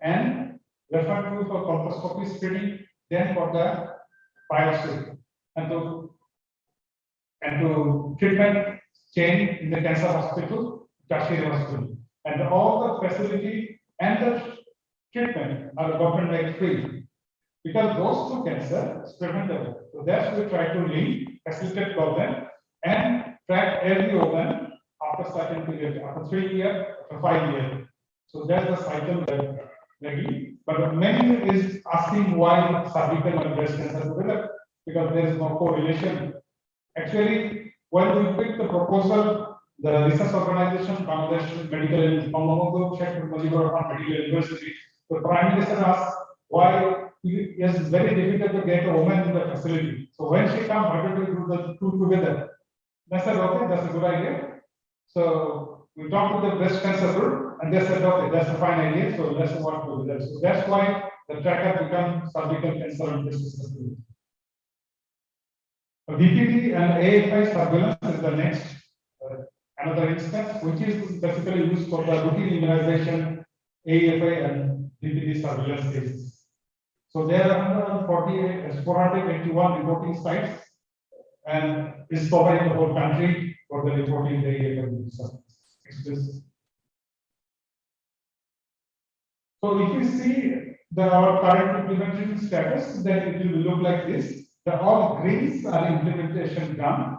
Speaker 6: and refer to for colposcopy screening, then for the biopsy. And the and to treatment chain in the cancer hospital, tertiary hospital. And all the facility and the treatment are the government made free. Because those two cancer is preventable. So that's we try to link, facilitate problem and track every organ after certain period, after three year, after five year. So that's the cycle that maybe, but many is asking why cervical and breast cancer develop, because there is no correlation. Actually, when we pick the proposal, the research organization, Bangladesh Medical and Bangladesh Medical University, the prime minister asked why it is very difficult to get a woman in the facility. So when she come, why don't we do the two together? I said, okay, that's a good idea. So we talked to the breast cancer group and they said, okay, that's a fine idea, so let's work together. So that's why the tracker become cervical cancer and breast cancer. VPD and AFP surveillance is the next, uh, another instance, which is basically used for the routine immunization, AFP and VPD surveillance cases. So there are 148, 481 reporting sites and is covering the whole country for the reporting the. So if you see the our current implementation status, then it will look like this. The all greens are implementation done.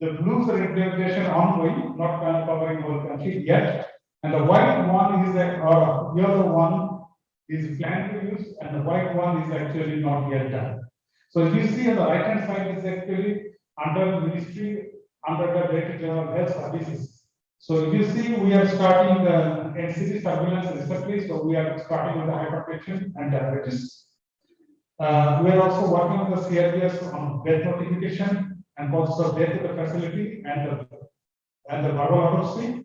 Speaker 6: The blues are implementation ongoing, not covering whole country yet. And the white one is a, or yellow one is planned to use, and the white one is actually not yet done. So if you see on the right hand side is actually under ministry, under the Director General of Health Services. So if you see, we are starting the NCD surveillance recently, so we are starting with the hypertension and diabetes. Uh, we are also working on the CRVS on death notification and also death to the facility and the, and the verbal autopsy.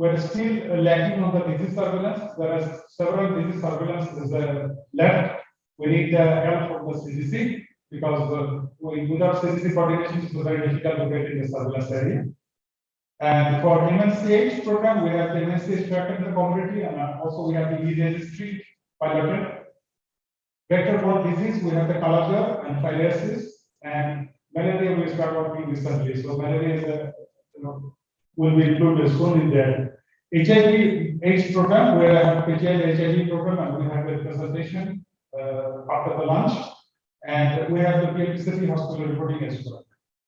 Speaker 6: We're still lacking on the disease surveillance. There are several disease surveillance uh, left. We need the help from the CDC because uh, we- without CDC coordination, it's very difficult to get in the surveillance area. And for MNCH program, we have the MNCH track in the community and uh, also we have the e-registry piloted. Vector-borne disease, we have the cholera and filariasis and malaria we start working recently. So malaria is a, you know, will be included soon in there. HIV AIDS program, we have PGI HIV program and we have a presentation uh, after the lunch. And we have the PMC City Hospital reporting as well.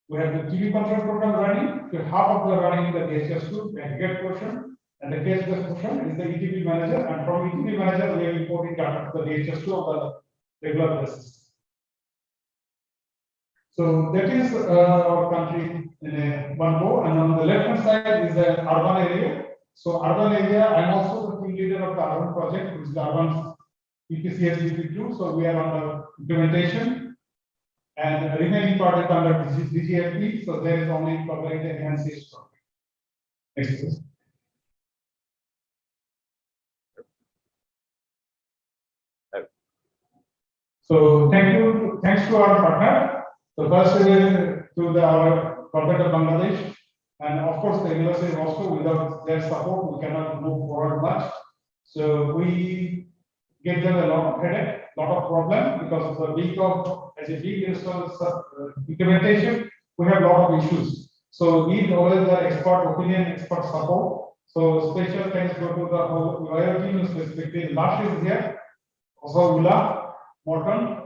Speaker 6: We have the TB control program running, so half of the running in the DHIS2 aggregate portion. And the case portion is the ETB manager, and from ETB manager, we are reporting data to the DHIS2 of the regular basis. So that is uh, our country in a one go, and on the left hand side is the urban area. So urban area, I'm also the team leader of the urban project, which is the urban EPCS two, so we are the implementation. And the remaining is under DGFP, so there is only covering the enhanced program. Next please. So thank you, thanks to our partner. So first uh, to the our government of Bangladesh. And of course, the university also without their support, we cannot move forward much. So we give them a lot of headache, lot of problem because of the week of as a big uh, implementation, we have a lot of issues. So we need always the expert opinion, expert support. So special thanks go to the whole lawyer team, specifically Lash is here, also Ula, Morton,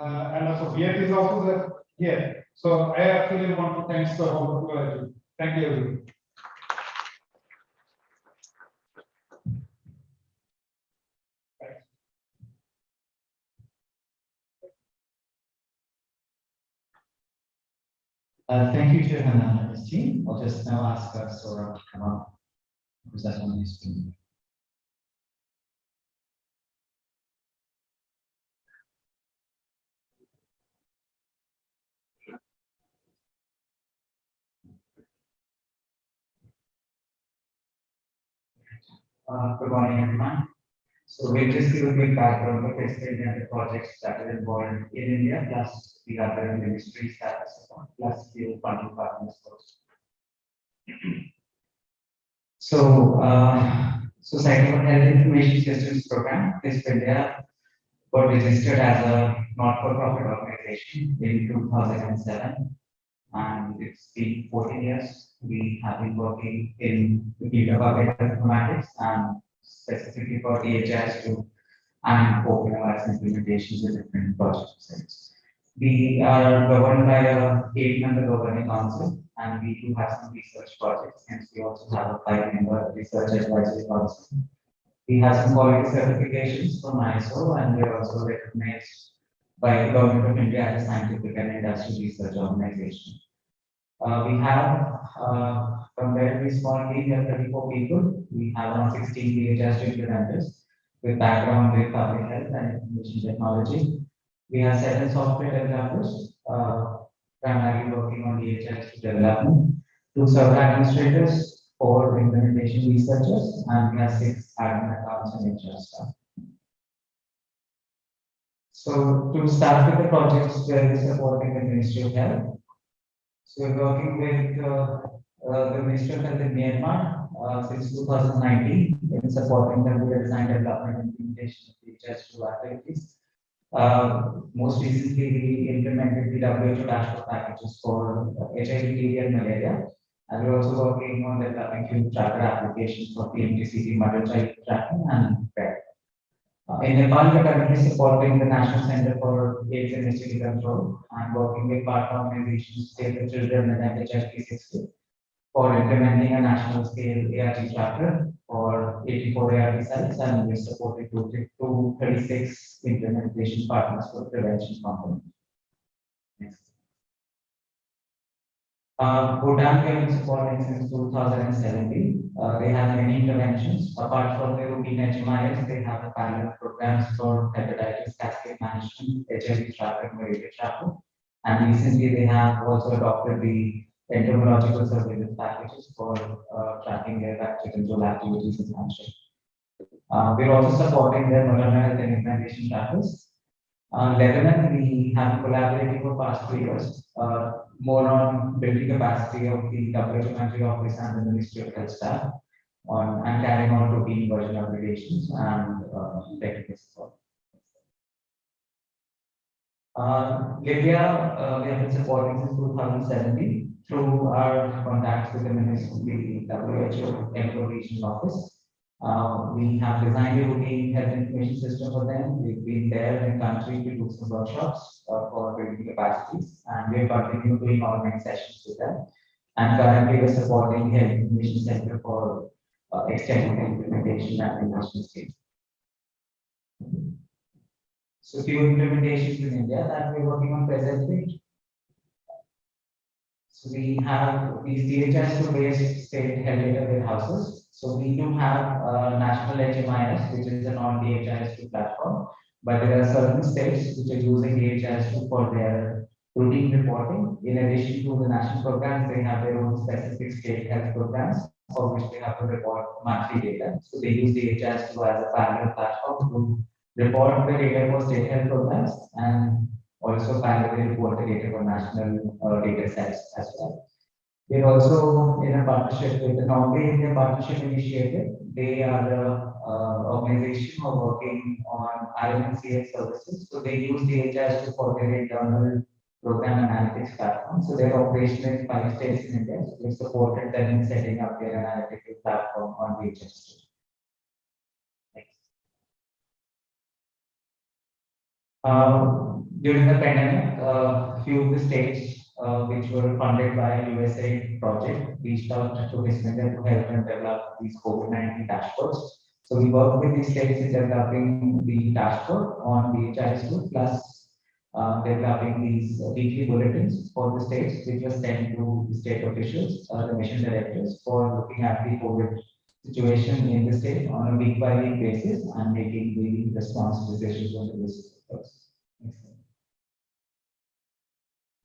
Speaker 6: uh, and also Viet is also there here. So I actually want to thanks the whole team. Thank you. everyone.
Speaker 5: Uh, thank you to Hannah and his team. I'll just now ask uh, Sora to come up. and Present on his screen. Uh, good morning, everyone. So we'll just give a quick background of the projects that are involved in India, plus the other ministries that are support, plus the funding partners. So, uh, so Cycle Health Information Systems Program is India got registered as a not-for-profit organization in two thousand and it's been fourteen years. We have been working in the field of applied informatics and specifically for DHIS2 and open implementations with different project sites. We are governed by a eight-member governing council, and we do have some research projects, and we also have a five-member research advisory council. We have some quality certifications from ISO, and we are also recognized by the government of India as a scientific and industrial research organization. Uh, we have, uh, from very small team, we have thirty-four people. We have around sixteen DHIS implementers with background with public health and information technology. We have seven software developers, uh, primarily working on DHIS development, two server administrators, four implementation researchers, and we have six admin accounts and HR staff. So to start with the projects, where we supporting the Ministry of Health. So we're working with uh, uh, the Ministry of Health in Myanmar uh, since 2019 in supporting the design development and implementation of DHIS2 activities. Uh, most recently, we implemented the WHO dashboard packages for HIV, TB, and malaria. And we're also working on developing few tracker applications for PMTCT, mother child tracking, and. Uh, in Nepal, we're currently supporting the National Center for AIDS and HIV Control and working with partner organizations, Save the Children and FHI 360 for implementing a national scale ART tracker for 84 ART sites and we supported to, to 36 implementation partners for prevention component. Next. Uh, Bhutan have been supporting since 2017. Uh, they have many interventions. Apart from the routine HMIS, they have a parallel programs for hepatitis cascade management, HIV tracker, malaria tracker. And recently they have also adopted the entomological surveillance packages for uh, tracking their vector control activities in Hampshire. Uh, we're also supporting their maternal health and immunization trackers. Uh, Lebanon, we have collaborated for past three years, uh, more on building capacity of the WHO country office and the Ministry of Health staff on and carrying on routine version obligations and uh, technical support. Uh, Libya, uh, we have been supporting since 2017 through our contacts with the Ministry, the WHO Regional Office. Uh, we have designed a routine health information system for them. We've been there in the country to do some workshops uh, for building capacities, and we're continuing doing online sessions with them. And currently, we're supporting health information center for uh, extending the implementation and investment stage. So few implementations in India that we're working on presently. So we have these DHIS based state health data warehouses. So we do have uh, national HMIS, which is a non-DHIS2 platform, but there are certain states which are using DHIS2 for their routine reporting. In addition to the national programs, they have their own specific state health programs for which they have to report monthly data. So they use DHIS2 as a parallel platform to report the data for state health programs and also parallelly report the data for national uh, data sets as well. We're also in a partnership with the Norway India Partnership Initiative. They are the uh, organization who working on RMCS services. So they use DHIS2 for their internal program analytics platform. So they're operational in five states in India. So we supported them in setting up their analytical platform on DHIS2. Next. Um, during the pandemic, uh, few of the states uh, which were funded by USAID project reached out to HISP India to help them develop these COVID-19 dashboards. So we work with these states in developing the dashboard on DHIS2 plus uh, developing these weekly bulletins for the states, which was sent to the state officials, uh, the mission directors, for looking at the COVID situation in the state on a week by week basis and making the response decisions on the basis of those. Next slide.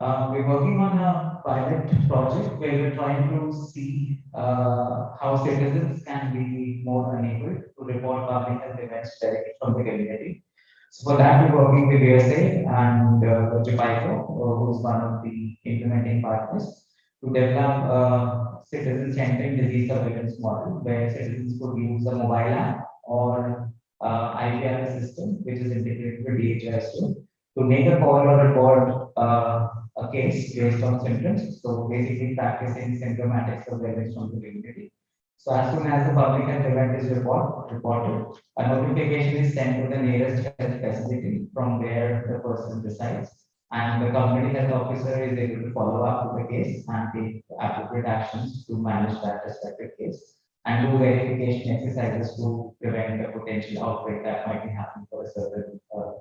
Speaker 5: Uh, we're working on a pilot project where we're trying to see uh, how citizens can be more enabled to report public health events directly from the community. So for that, we're working with USA and uh, Jhpiego, who's one of the implementing partners, to develop a citizen-centered disease surveillance model where citizens could use a mobile app or uh, IVR system, which is integrated with DHIS2, to make a call or report uh, a case based on symptoms. So basically practicing symptomatic surveillance from the community. So as soon as the public health event is report, reported, a notification is sent to the nearest health facility from where the person resides. And the community health officer is able to follow up with the case and take appropriate actions to manage that respective case. And do verification exercises to prevent the potential outbreak that might be happening for a certain uh,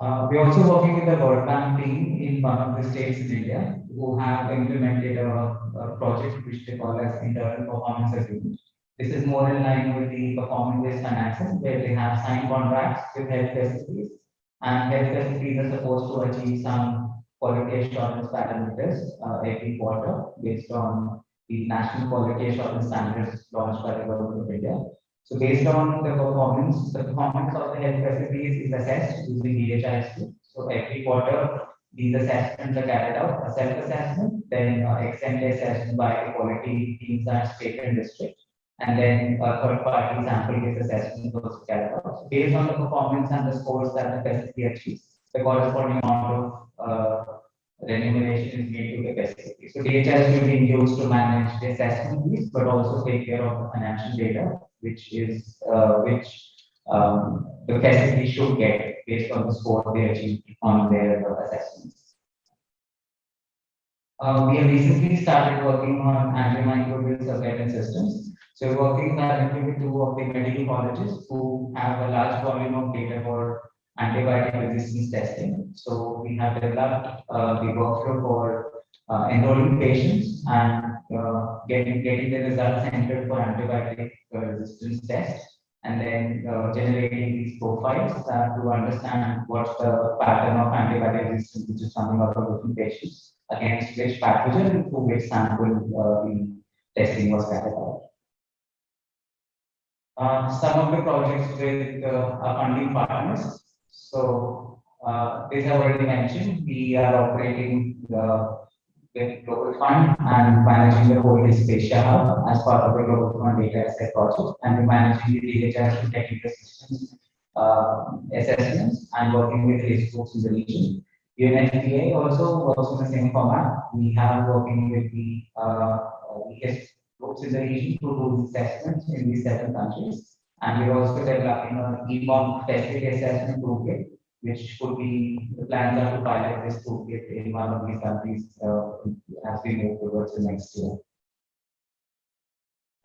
Speaker 5: Uh, we're also working with the World Bank team in one of the states in India who have implemented a, a project which they call as internal performance agreement. This is more in line with the performance-based financing, where they have signed contracts with health facilities. And health facilities are supposed to achieve some quality assurance parameters uh, every quarter based on the national quality assurance standards launched by the government of India. So based on the performance, the performance of the health facilities is assessed using DHIS2. So every quarter, these assessments are carried out, a self-assessment, then uh, ex-ante assessment by the quality teams at state and district. And then a third-party sample-based assessment was carried out. So based on the performance and the scores that the facility achieves, the corresponding amount of uh, remuneration is made to the facility. So DHIS will be used to manage the assessment but also take care of the financial data, which is uh, which um, the facility should get based on the score they achieved on their uh, assessments. Uh, we have recently started working on antimicrobial surveillance systems. So we're working currently with two of the medical colleges who have a large volume of data for antibiotic resistance testing. So we have developed uh, the workflow for uh, enrolling patients and uh, getting getting the results entered for antibiotic uh, resistance test and then uh, generating these profiles uh, to understand what's the pattern of antibiotic resistance which is coming out of different patients against which pathogen to which sample uh, the testing was carried out. Uh, some of the projects with uh, our funding partners. So, uh, these are already mentioned. We are operating the with Global Fund and managing the whole Asia Hub as part of the Global Fund data asset project and managing the data technical systems uh, assessments and working with groups in the region. UNFPA also works in the same format. We have working with the uh, risk groups in the region to do assessments in these seven countries. And we're also developing an EMOM testing assessment toolkit which could be, the plans are to pilot this toolkit in one of these countries uh, as we move towards the next year.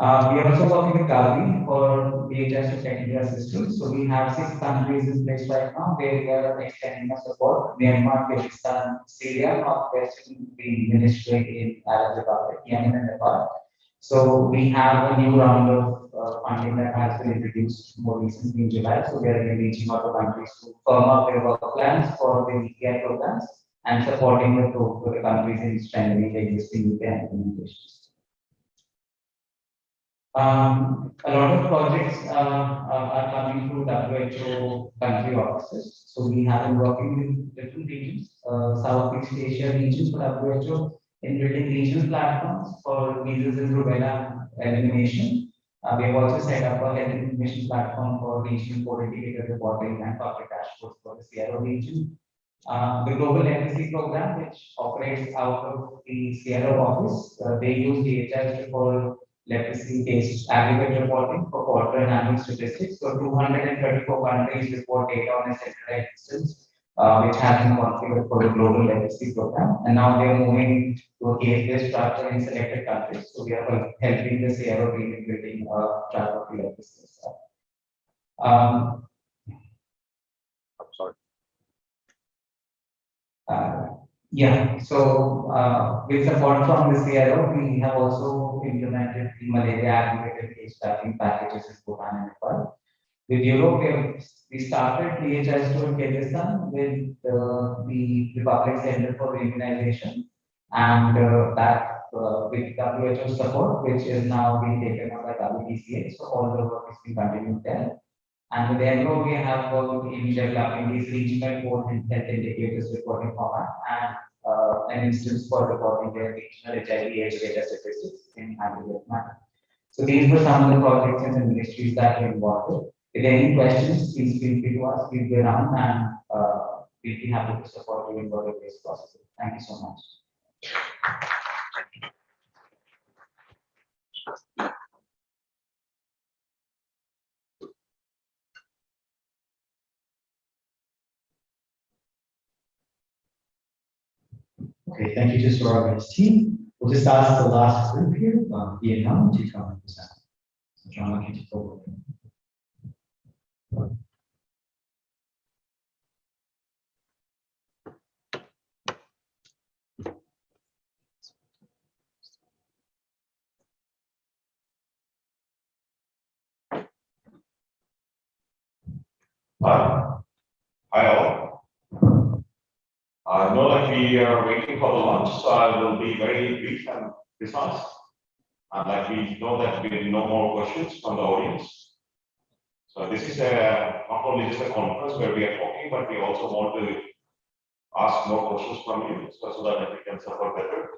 Speaker 5: Uh, we are also working with Gavi for DHIS2 technical assistance. So we have six countries in place right now where we are extending our support. Myanmar, Pakistan, Syria, Northwestern the ministry in Arab Republic, Yemen and Nepal. So we have a new round of uh, funding that has been introduced more recently in July. So we are reaching out to countries to firm up their work plans for the EPI programs and supporting the, pro- the countries in strengthening the existing EPI implementations. Um, a lot of projects uh, are are coming through WHO country offices. So we have been working with different regions, uh, Southeast Asia regions for WHO in building regional platforms for measles and rubella elimination. Uh, we have also set up a health information platform for regional coordinated reporting and public dashboards for the SEARO region. Uh, the Global Leprosy Program, which operates out of the SEARO office, uh, they use DHIS for leprosy-based aggregate reporting for quarter and annual statistics. So 234 countries report data on a centralized instance uh, which has been configured for the global leprosy program. And now they are moving to a case-based structure in selected countries. So we are helping the SEARO team in building a track of the legacy. stuff. Um,
Speaker 3: I'm sorry.
Speaker 5: uh, yeah, so uh, with support from the SEARO, we have also implemented the malaria aggregated case tracking packages in Bhutan and Nepal. With Europe, we have- we started DHIS2 Kyrgyzstan with uh, the Republic Center for Immunization. And uh, that uh, with WHO support, which is now being taken up by WTCA, so all the work is being continued there. And with EMRO, we have worked in developing these regional health indicators reporting format and uh, an instance for reporting their regional HIV AIDS data statistics in aggregate manner. So these were some of the projects and the ministries that we involved with. Again, any questions, please feel free to ask, we'll be around and, uh, we'll be happy to support you in whatever is possible. Thank you so much.
Speaker 1: Okay, thank you to Saurabh's team. We'll just ask the last group here, uh, Vietnam, to come and present. So John, I'll you take over.
Speaker 7: Hi. Hi all. I know that we are waiting for the lunch, so I will be very brief and precise. And like we know that we have no more questions from the audience. So this is a, not only just a conference where we are talking, but we also want to ask more questions from you, so that we can support better.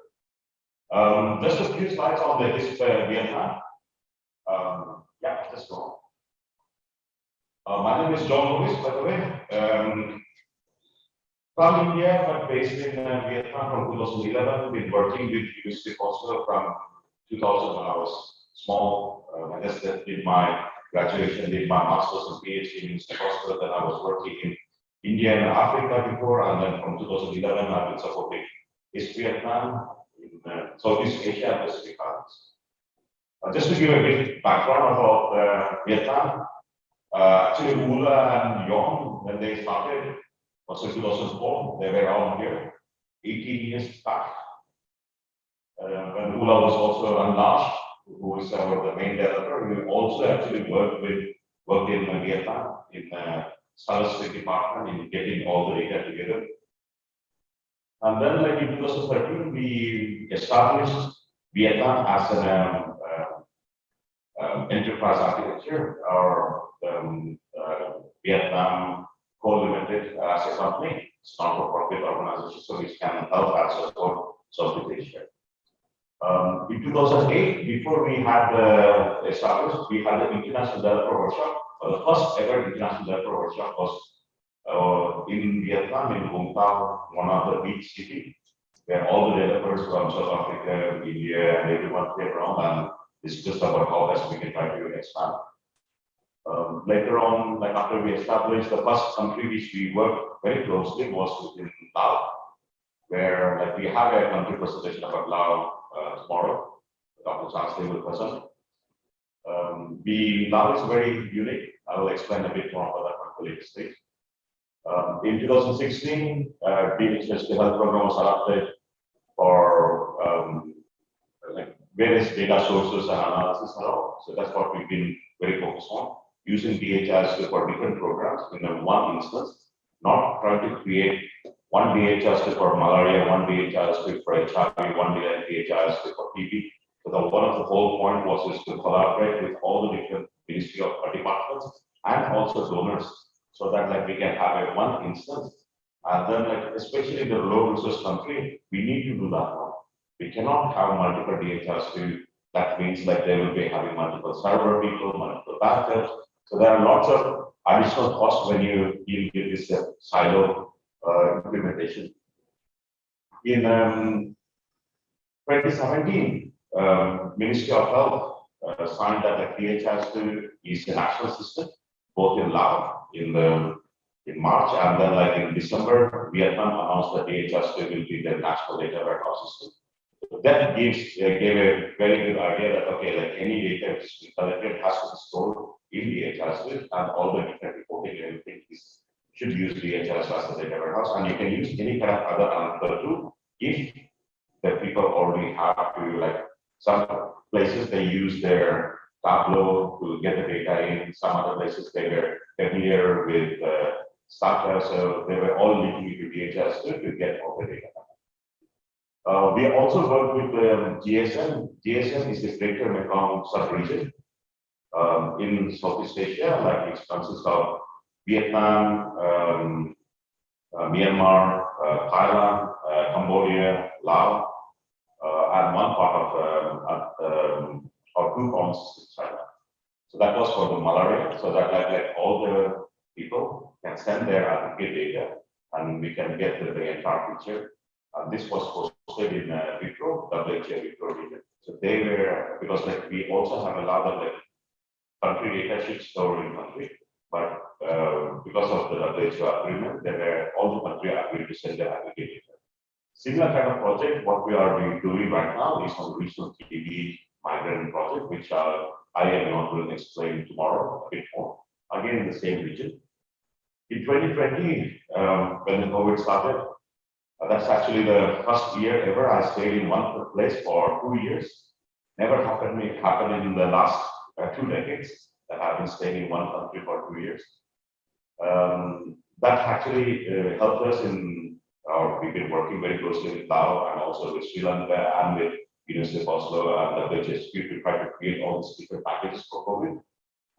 Speaker 7: Um, just a few slides on the this uh, Vietnam. Um, yeah, just go. Uh, my name is John Lewis, by the way. Um, from India, but based in uh, Vietnam from 2011. Been working with University Hospital from 2000 when I was small. Uh, I just did my graduation, did my master's and PhD in University Hospital. Then I was working in India and Africa before, and then from 2011 I've been supporting HISP Vietnam in uh, Southeast Asia and Pacific Islands. Uh, just to give a bit background about uh, Vietnam, uh, actually, Ula and Yong, when they started, was in 2004, they were around here, 18 years back. Uh, when Ula was also enlarged, who is our the main developer, we also actually worked with, worked in uh, Vietnam, in the statistics department, in getting all the data together. And then like in 2013, we established Vietnam as an um, uh, um, enterprise architecture or um, uh, Vietnam Coal Limited as a company, it's not for profit organization, so it can help Asia. Um, in 2008, before we had uh, established, we had the International Developer Workshop. Uh, the first ever International Developer Workshop was uh, in Vietnam, in Vũng Tau, one of the beach cities, where all the developers from South Africa, India, and everyone came around and it's just about how best we can try to expand. Um, later on, like after we established the first country which we worked very closely was within Laos, where like we have a country presentation about Laos uh, tomorrow. Dr. Will present. Um, the Laos is very unique. I will explain a bit more about that later stage. Um, in 2016, uh, Special Health Program was adopted for um, like various data sources and analysis all. So that's what we've been very focused on using DHIS for different programs in one instance, not trying to create one DHIS for malaria, one DHIS for HIV, one DHIS for TB. So one of the whole point was is to collaborate with all the different ministry of departments and also donors, so that like we can have a one instance. And then like especially in the low resource country, we need to do that now We cannot have multiple DHIS to that means like they will be having multiple server people, multiple backups, so there are lots of additional costs when you deal with this uh, silo uh, implementation. In um, 2017, um, Ministry of Health uh, signed that the DHIS2 is a national system, both in Laos in the in March and then like in December, Vietnam announced that DHIS2 will be the national data warehouse system. That gives uh, gave a very good idea that okay, like any data which is collected has to be stored in DHIS with and all the different reporting and everything is should use DHIS as the data warehouse and you can use any kind of other answer tool if the people already have to like some places they use their Tableau to get the data in, some other places they were familiar with uh, so they were all linking into DHIS to get all the data. Uh, we also work with um, GSM. GSM is the Greater Mekong sub-region um, in Southeast Asia, like it consists of Vietnam, um, uh, Myanmar, uh, Thailand, uh, Cambodia, Laos, uh, one part of um, um, or two provinces in China. So that was for the malaria, so that like, like all the people can send their aggregate data and we can get the, the entire picture. And this was posted in uh, WPRO, WHO WPRO region. So they were, because like we also have a lot of like country data sheets stored in country, but uh, because of the WHO agreement, they were all the country agreed to send their aggregate data. Similar kind of project, what we are doing- right now is on regional TB migrant project, which uh, I am not going to explain tomorrow a bit more. Again, in the same region. In 2020, um, when the COVID started, uh, that's actually the first year ever I stayed in one place for two years. Never happened me happened in the last uh, two decades that I've been staying in one country for two years. Um, that actually uh, helped us in, uh, we've been working very closely with Lao and also with Sri Lanka and with University of Oslo and the WHSQ to try to create all these different packages for COVID.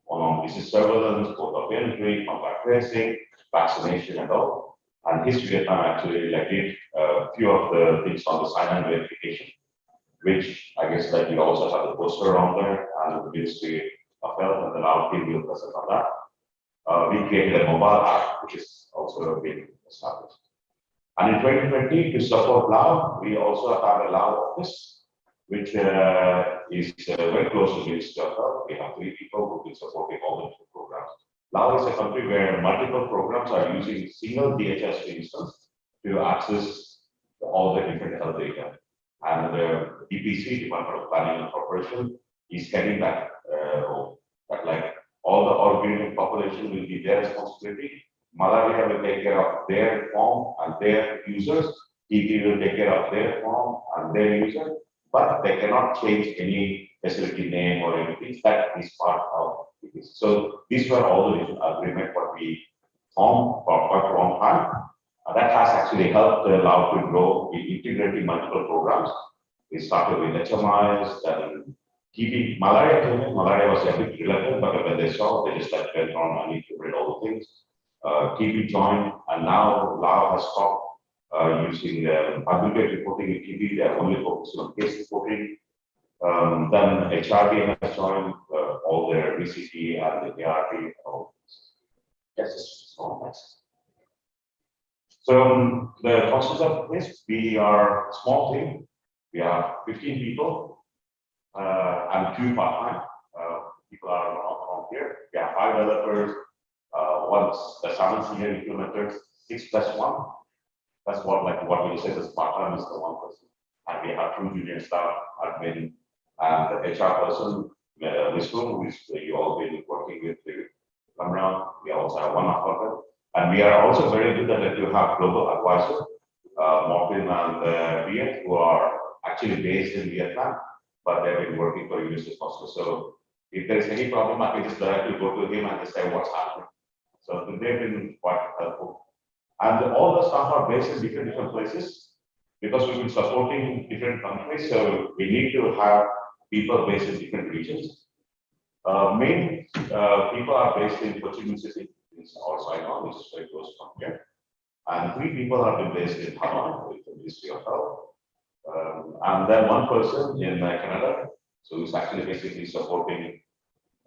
Speaker 7: On disease surveillance, port of entry, contact tracing, vaccination and all. And HISP Vietnam actually like did a few of the things on the sign-in verification, which I guess like you also have the poster on there and the Ministry of Health and the Lao team will present on that. Uh, we created a mobile app, which is also being established. And in 2020, to support Lao, we also have a Lao office, which uh, is uh, very close to Ministry of We have three people who've been supporting all the programs. Lao is a country where multiple programs are using single DHS instance to access all the different health data. And the DPC, Department of Planning and Corporation, is heading that uh, role. That like all the organic population will be their responsibility. Malaria will take care of their form and their users. TB will take care of their form and their users, but they cannot change any facility name or anything. That is part of it. So these were all the agreement what we formed for quite a long time. Uh, that has actually helped uh, Lao to grow in integrating multiple programs. We started with HMIS, then TB, malaria came in, malaria was a bit reluctant, but when they saw, they just like went on and integrated all the things. Uh, TB joined, and now Lao has stopped uh, using um, aggregate reporting in TB, they're only focusing on case reporting. Um, then HRD has joined uh, all their VCT and the next. So um, the process of this, we are a small team. We are 15 people uh, and two part-time. Uh, people are on here. We have five developers, once the seven senior implementers, six plus one. That's what like what we say is part-time is the one person. And we have two junior staff, admin, and the HR person, uh, Vishnu, who is you all been working with come around. We also have one them. And we are also very good at you have global advisor, uh, Morgan and uh, who are actually based in Vietnam, but they've been working for of Oslo. So if there's any problem, I can just directly go to him and just say what's happening. So they've been quite helpful. And all the staff are based in different, different places because we've been supporting different countries. So we need to have people based in different regions. Uh, main uh, people are based in Ho Chi Minh City, our Saigon, which is very close from here. And three people have been based in Hanoi with the Ministry of Health. Um, and then one person in uh, Canada, so he's actually basically supporting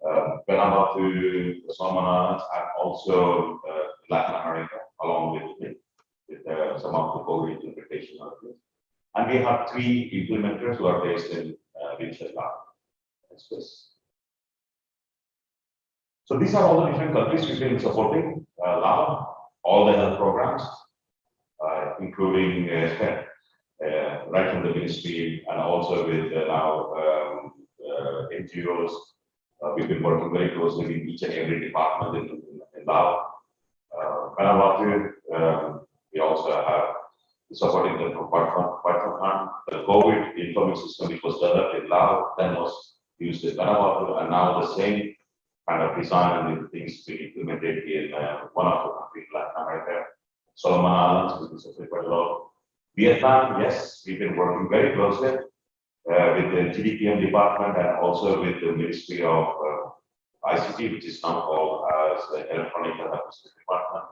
Speaker 7: uh, Vanuatu, the Solomon and also uh, Latin America, along with, with, uh, some of the COVID interpretation of this. And we have three implementers who are based in uh. That's this. So these are all the different countries we've been supporting, uh, all the health programs, uh, including uh, uh, right from the ministry and also with uh, now um, uh, NGOs. Uh, we've been working very closely with each and every department in, in, Lao. Uh, um, we also have supporting them for quite some time. The COVID information system, which was developed in Lao, then was used in Vanuatu, and now the same kind of design and things to be implemented in uh, one of the countries, Latin America, Solomon Islands, which is quite a lot. Vietnam, yes, we've been working very closely with the GDPM department and also with the Ministry of uh, ICT, which is now called as the Electronic Health Administration Department,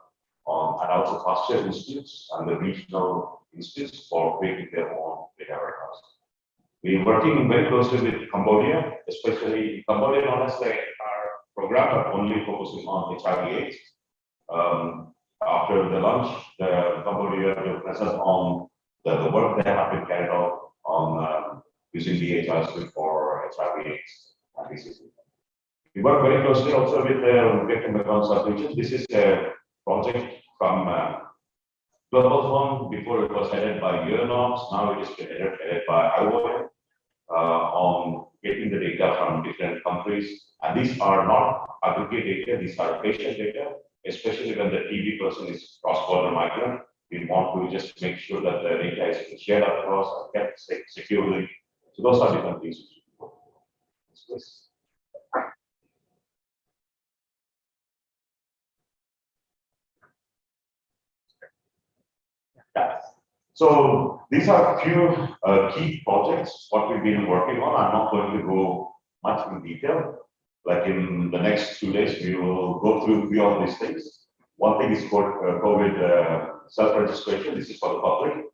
Speaker 7: um, and also Pasteur institutes and the regional institutes for creating their own data warehouse. We're working very closely with Cambodia, especially Cambodia, as the program, but only focusing on HIV AIDS. Um, after the lunch, the company will present on the, the work they have been carried out on using DHR for HIV AIDS. We work very closely also with the victim accounts association. This is a project from uh, Global Fund. Before it was headed by UNOPS, now it is headed, headed by IOM uh, on getting the data from different countries. And these are not aggregate data, these are patient data, especially when the TB person is cross-border migrant. We want to just make sure that the data is shared across and kept securely. So those are different things. Yeah. So these are a few uh, key projects, what we've been working on. I'm not going to go much in detail. Like in the next two days, we will go through few of these things. One thing is called uh, COVID uh, self-registration. This is for the public.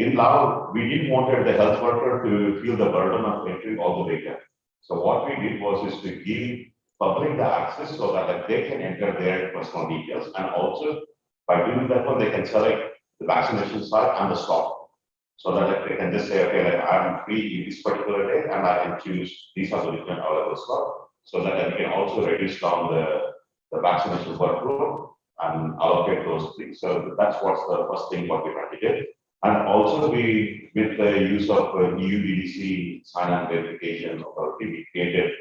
Speaker 7: In Lao, we didn't want the health worker to feel the burden of entering all the data. So what we did was is to give public the access so that like, they can enter their personal details and also by doing that one, they can select the vaccination site and the slot. So that like, they can just say, okay, like I'm free in this particular day and I can choose these are the different available slot. So that we can also reduce down the, the vaccination workload and allocate those things. So that's what's the first thing what we're trying to get. And also we, with the use of uh, EU sign-on verification authority, we created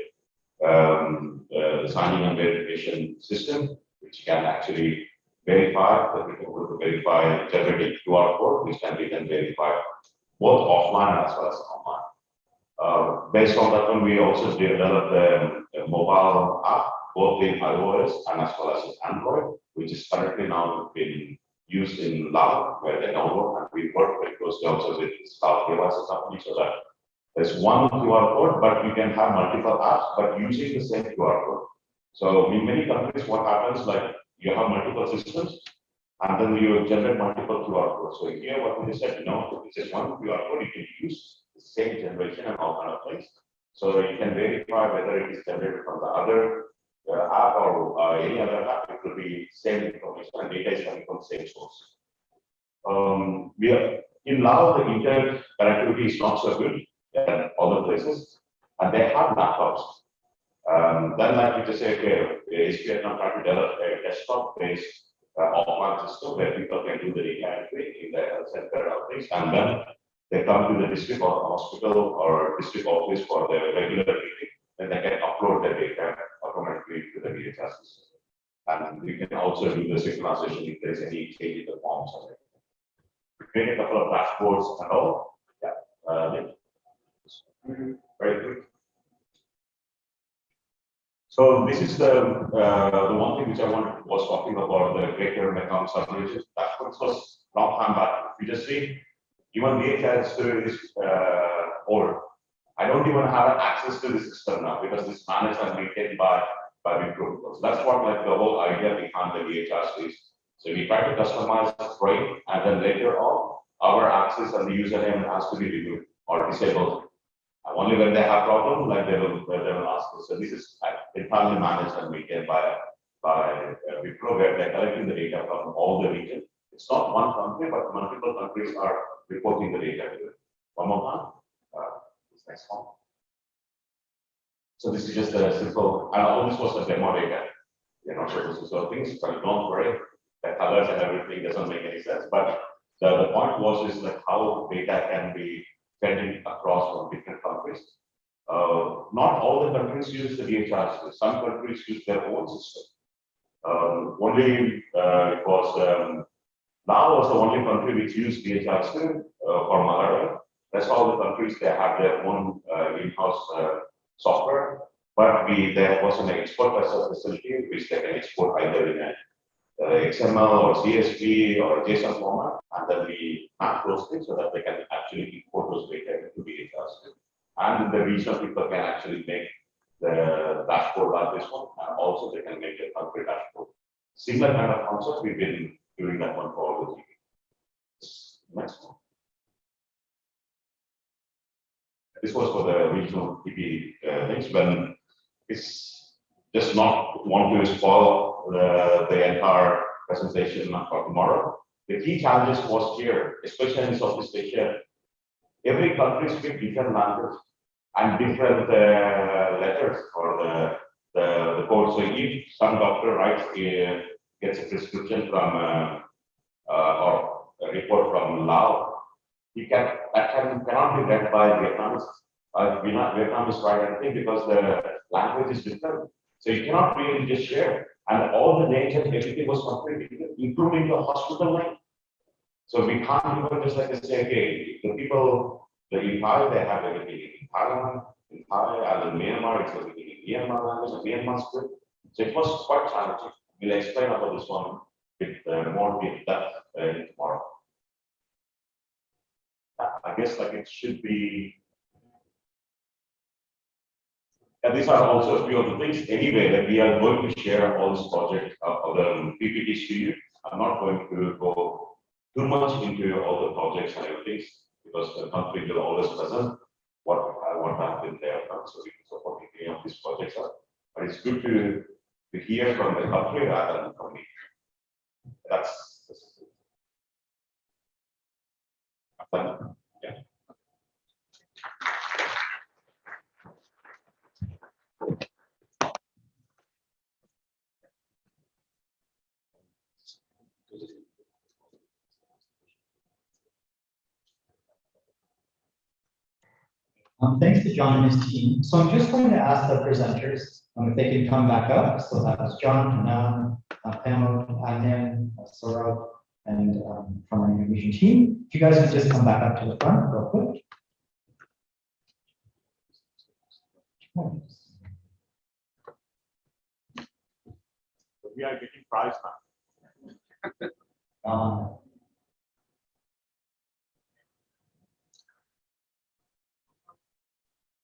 Speaker 7: um, uh, signing and verification system, which can actually verify, the people will verify generating QR code, which can be then verified both offline as well as online. Uh, based on that one, we also developed a, a mobile app, both in iOS and as well as Android, which is currently now being used in Lao, where they download, and we work very closely also with Lao KYC company, so that there's one QR code, but you can have multiple apps, but using the same QR code. So in many countries, what happens, like, you have multiple systems, and then you generate multiple QR codes. So here, what we said, no, this is one QR code you can use, the same generation and all kind of things. So you can verify whether it is generated from the other uh, app or uh, any other app, it will be same information and data is coming from same source. Um, we are, in Lao, the internet connectivity is not so good in other places, and they have laptops. Um, then like you just say, okay, SPF now trying to develop a desktop-based uh, offline system where people can do the data entry in the health center or things, and then they come to the district or hospital or district office for their regular meeting, and they can upload their data to the DHR system. And we can also do the synchronization if there's any change in the forms. or. We create a couple of dashboards and all, yeah. uh. Very good. So this is the, uh, the one thing which I wanted, was talking about the greater Mekong subregion. That was long time back. You just see, even DHS is uh, old. I don't even have access to the system now because this managed and maintained by, by WPRO. So that's what like the whole idea behind the DHS is. So we try to customize the frame and then later on, our access and the username has to be removed or disabled. Only when they have problem, like they will, they will ask us. So this is entirely managed and maintained by, by uh, WPRO, where they're collecting the data from all the region. It's not one country, but multiple countries are reporting the data to it. One more time. This. So this is just a simple, and all this was a demo data. You're not to sort things, but don't worry, the colors and everything doesn't make any sense, but the, the point was is like how data can be sending across from different countries. Uh, not all the countries use the DHR system. Some countries use their own system. Um, only uh, it was um, Laos was the only country which used DHR system uh, for malaria. That's all the countries they have their own uh, in-house uh, software. But we there was an export facility which they can export either in a uh, XML or CSV or JSON format, and then we map those things so that they can actually import those data into system. And the regional people can actually make the dashboard like this one, and also they can make a country dashboard. Similar kind of concept, we've been doing that one for all the. Next one. This was for the regional TB uh, things when it's just not want to spoil the, the entire presentation for tomorrow. The key challenges was here, especially in Southeast Asia. Every country speaks different language and different uh, letters for the, the, the code. So if some doctor writes, uh, gets a prescription from, uh, uh, or a report from Laos, he can, that can, cannot be read by Vietnamese. Uh, Vietnam, Vietnamese write anything because the language is different. So you cannot really just share. And all the and everything was completely including the hospital name. So we can't even just like say, okay, the people, the Impala, they have everything in Thailand, in Thai, and in Myanmar, it's everything in Myanmar language, Myanmar script. So it was quite challenging. We'll explain about this one with uh, more deep depth uh, tomorrow. I guess like it should be. And these are also a few of the things anyway that we are going to share all this project of of the PPTs to you. I'm not going to go too much into all the projects and everything because the country will always present what uh, I have been there done, so we can support any of these projects are. But it's good to to hear from the country rather than from me. That's. that's
Speaker 8: Um, thanks to John and his team. So I'm just going to ask the presenters um, if they can come back up. So that was John, Hanan, uh, Pamela, Adnan, uh, Saurabh, and um, from our innovation team. If you guys could just come back up to the front real quick.
Speaker 7: We are getting prize now.
Speaker 8: Um,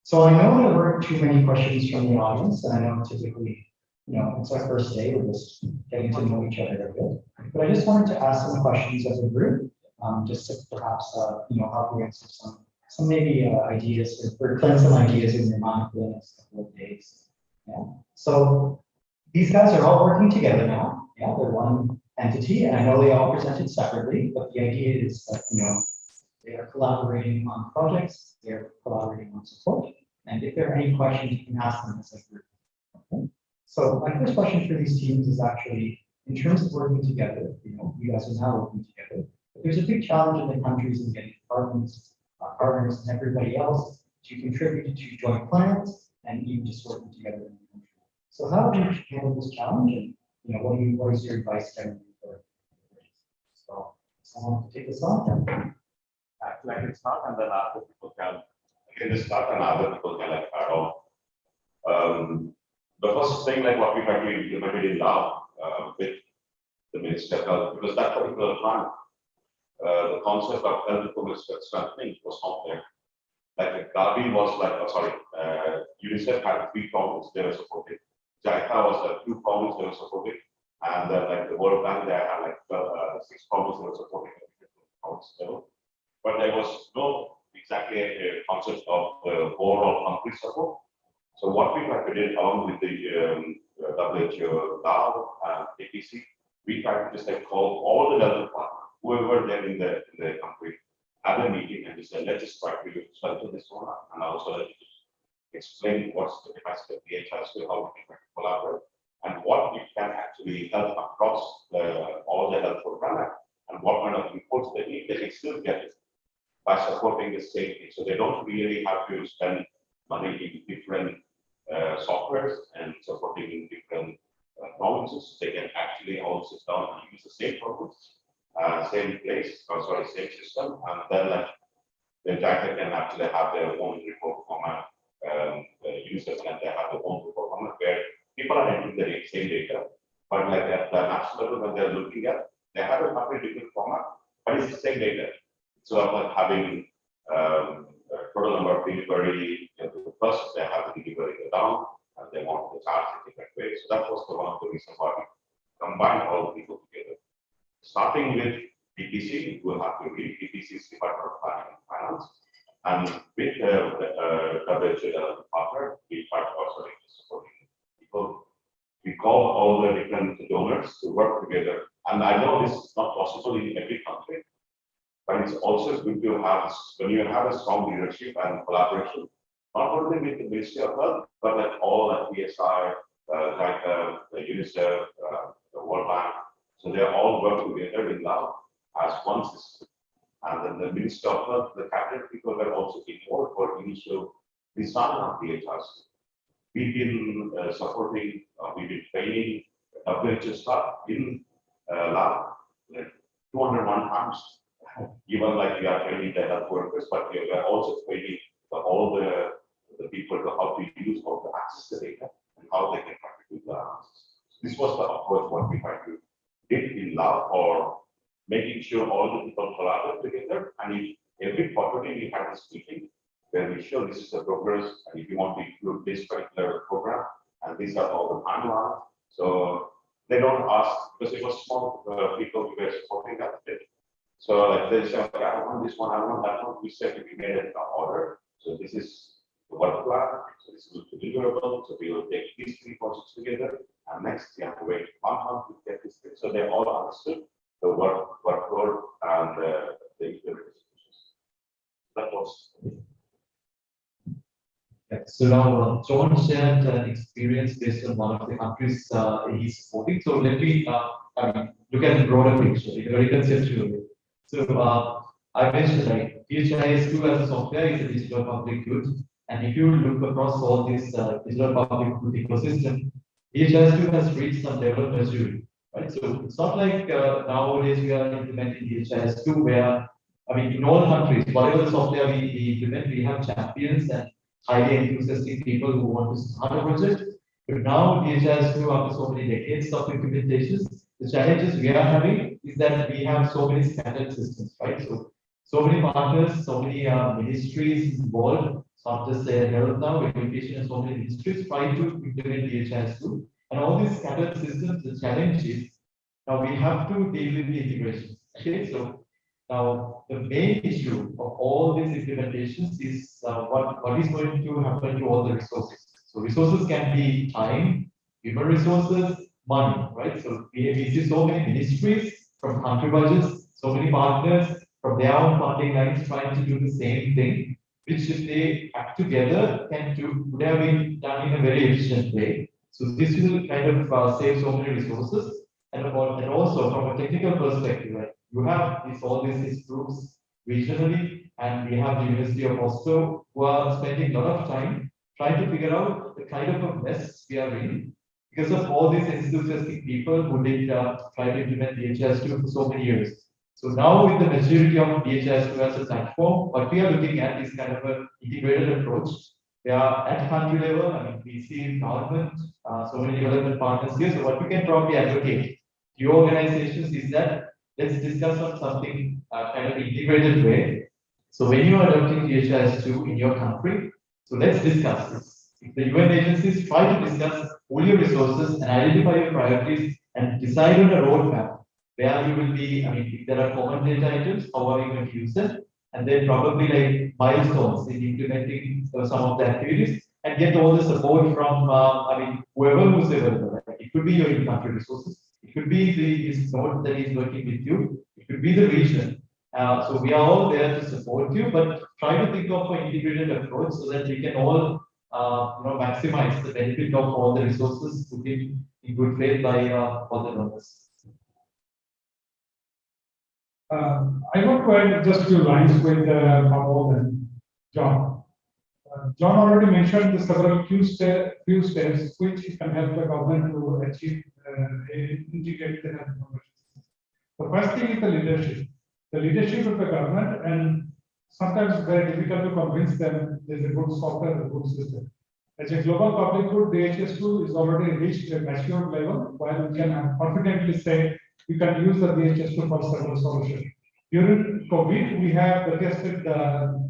Speaker 8: So I know there weren't too many questions from the audience, and I know typically, you know, it's our first day, we're just getting to know each other a bit. But I just wanted to ask some questions as a group, um, just to perhaps, uh, you know, help you answer some, some maybe uh, ideas or or some ideas in your mind for the next couple of days. Yeah, so these guys are all working together now. Yeah, they're one entity, and I know they all presented separately, but the idea is that, you know, they are collaborating on projects, they're collaborating on support, and if there are any questions, you can ask them as a group. Okay? So my first question for these teams is actually, in terms of working together, you know, you guys are now working together, but there's a big challenge in the countries in getting departments, uh, partners, and everybody else to contribute to joint plans and even just working together in the country. So how do you handle this challenge, and, you know, what you, what is your advice generally for? So, someone to take this on?
Speaker 7: Actually, I can start and then other people can, I can just start and other people can like add on. Um, the first thing like what we had to implemented in Lao, uh, with the Minister because that particular time, uh, the concept of health information strengthening was not there. Like Gavi was like, oh, sorry, uh, UNICEF had three problems they were supporting. JICA was like two problems they were supporting. And then like the World Bank, they had like uh, six problems they were supporting. But there was no exactly a, concept of overall country support. So what we tried to do along with the um, WHO, DAO, and APC, we tried to just like call all the development partners, whoever there in the, in the country, have a meeting and just say, let's just try to strengthen this one. And also explain what's the capacity of DHS to how we can collaborate and what we can actually help across the, all the health program and what kind of inputs they need, they can still get it by supporting the safety. So they don't really have to spend money in different uh, softwares and supporting in different uh, provinces. They can actually all sit down and use the same programs, uh, same place, or sorry, same system, and then like the jacket can actually have their own report format. Um, users and they have their own report format where people are entering the same data, but like at the national level when they're looking at, they have a completely different format, but it's the same data. So of having um, a total number of delivery, you know, first they have the delivery go down and they want to charge in different ways. So that was the one of the reasons why we combined all the people together. Starting with DPC, we have to read DPC's Department of Planning and Finance. And with uh, the uh, WHO partner, we tried also supporting people We call all the different donors to work together. And I know this is not possible in every country. But it's also good to have, when you have a strong leadership and collaboration, not only with the Ministry of Health, but like all like PSI, uh, like uh, the UNICEF, uh, the World Bank. So they all work together in Laos as one system. And then the Ministry of Health, the cabinet people were also involved for initial design of DHRs. We've been uh, supporting, uh, we've been training WHO staff in uh, like 201 times. Even like we are training the health workers, but we are also training the, all the, the people to how to use, how to access the data, and how they can contribute the analysis. This was the approach what we tried to did in lab or making sure all the people collaborate together. And if every quarterly we had this meeting, where we show this is the progress, and if you want to include this particular program, and these are all the timelines. So they don't ask, because it was small uh, people who were supporting that. So like they say, okay, I want this one, I want that one, we said we made it an order, so this is the work plan, so this is deliverable, so we will take these three projects together, and next we have to wait one month to get this, thing. so they all understood the work, workload and uh, the implementation. That was.
Speaker 1: Yeah, So now uh, John shared an experience based on one of the countries uh, he's supporting. So let me uh, I mean, look at the broader picture, in a very conceptual. So uh, I mentioned like DHIS2 as a software is a digital public good. And if you look across all this uh, digital public good ecosystem, DHIS2 has reached some level of maturity. Right, so it's not like uh, nowadays we are implementing DHIS2 where, I mean, in all countries, whatever software we, we implement, we have champions and highly enthusiastic people who want to start a project. But now DHIS2 after so many decades of implementations, the challenges we are having is that we have so many scattered systems, right? So, so many partners, so many uh, ministries involved, it's not just uh, health now, education so many ministries trying to implement DHIS2. And all these scattered systems, the challenge is, now we have to deal with the integration. Okay, so now the main issue of all these implementations is uh, what, what is going to happen to all the resources. So resources can be time, human resources, money, right? So we, we see so many ministries from country budgets, so many partners from their own funding lines trying to do the same thing, which if they act together can do, would have been done in a very efficient way. So this will kind of uh, save so many resources. And, about, and also from a technical perspective, right? You have these, all these groups regionally, and we have the University of Oslo who are spending a lot of time trying to figure out the kind of a mess we are in because of all these enthusiastic people who did uh, try to implement DHIS2 for so many years. So now with the maturity of DHIS2 as a platform, what we are looking at is kind of an integrated approach. We are at country level, I mean, we see government, uh, so many development partners here. So what we can probably advocate to your organizations is that let's discuss on something uh, kind of integrated way. So when you are adopting DHIS2 in your country, so let's discuss this. The UN agencies try to discuss all your resources and identify your priorities and decide on a roadmap where you will be, I mean, if there are common data items, how are you going to use it? And then probably like milestones in implementing uh, some of the activities and get all the support from, uh, I mean, whoever who's available. Right? It could be your in-country resources. It could be the node that is working with you. It could be the region. Uh, so we are all there to support you, but try to think of an integrated approach so that we can all uh, you know, maximize the benefit of all the resources put in, in good faith by uh, all the donors.
Speaker 6: Uh, I want to add just a few lines with uh, Pamod and John. Uh, John already mentioned the several few step, few steps which can help the government to achieve uh, integrated health The first thing is the leadership. The leadership of the government and sometimes very difficult to convince them there's a good software, a good system. As a global public good, DHS2 is already reached a mature level, while we can confidently say we can use the DHS2 for several solutions. During COVID, we have tested the,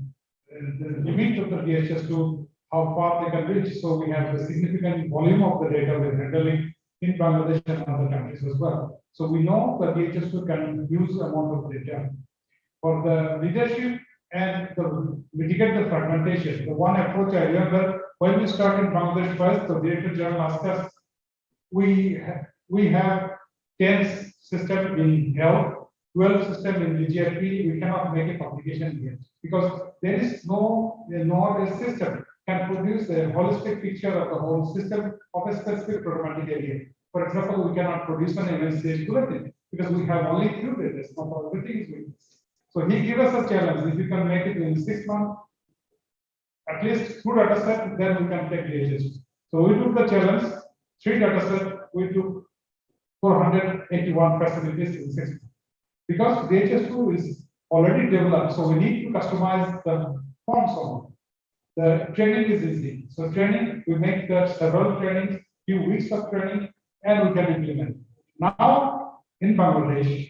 Speaker 6: the limit of the DHS2, how far they can reach. So we have a significant volume of the data we're handling in Bangladesh and other countries as well. So we know that DHS2 can use amount of data. For the leadership and the mitigate the fragmentation, the one approach I remember when we started Bangladesh first, the Director General asked us we have, we have ten system in health, twelve system in GFP, we cannot make a publication here. Because there is no, no other system can produce a holistic picture of the whole system of a specific problematic area. For example, we cannot produce an MNCH bulletin because we have only two data, not everything is. So he gives us a challenge, if you can make it in six months, at least two data set, then we can take DHS. So we took the challenge, three data set, we took four hundred eighty-one facilities in six. months. Because DHS two is already developed, so we need to customize the forms on. it. The training is easy, so training, we make the several trainings, few weeks of training, and we can implement. Now, in Bangladesh,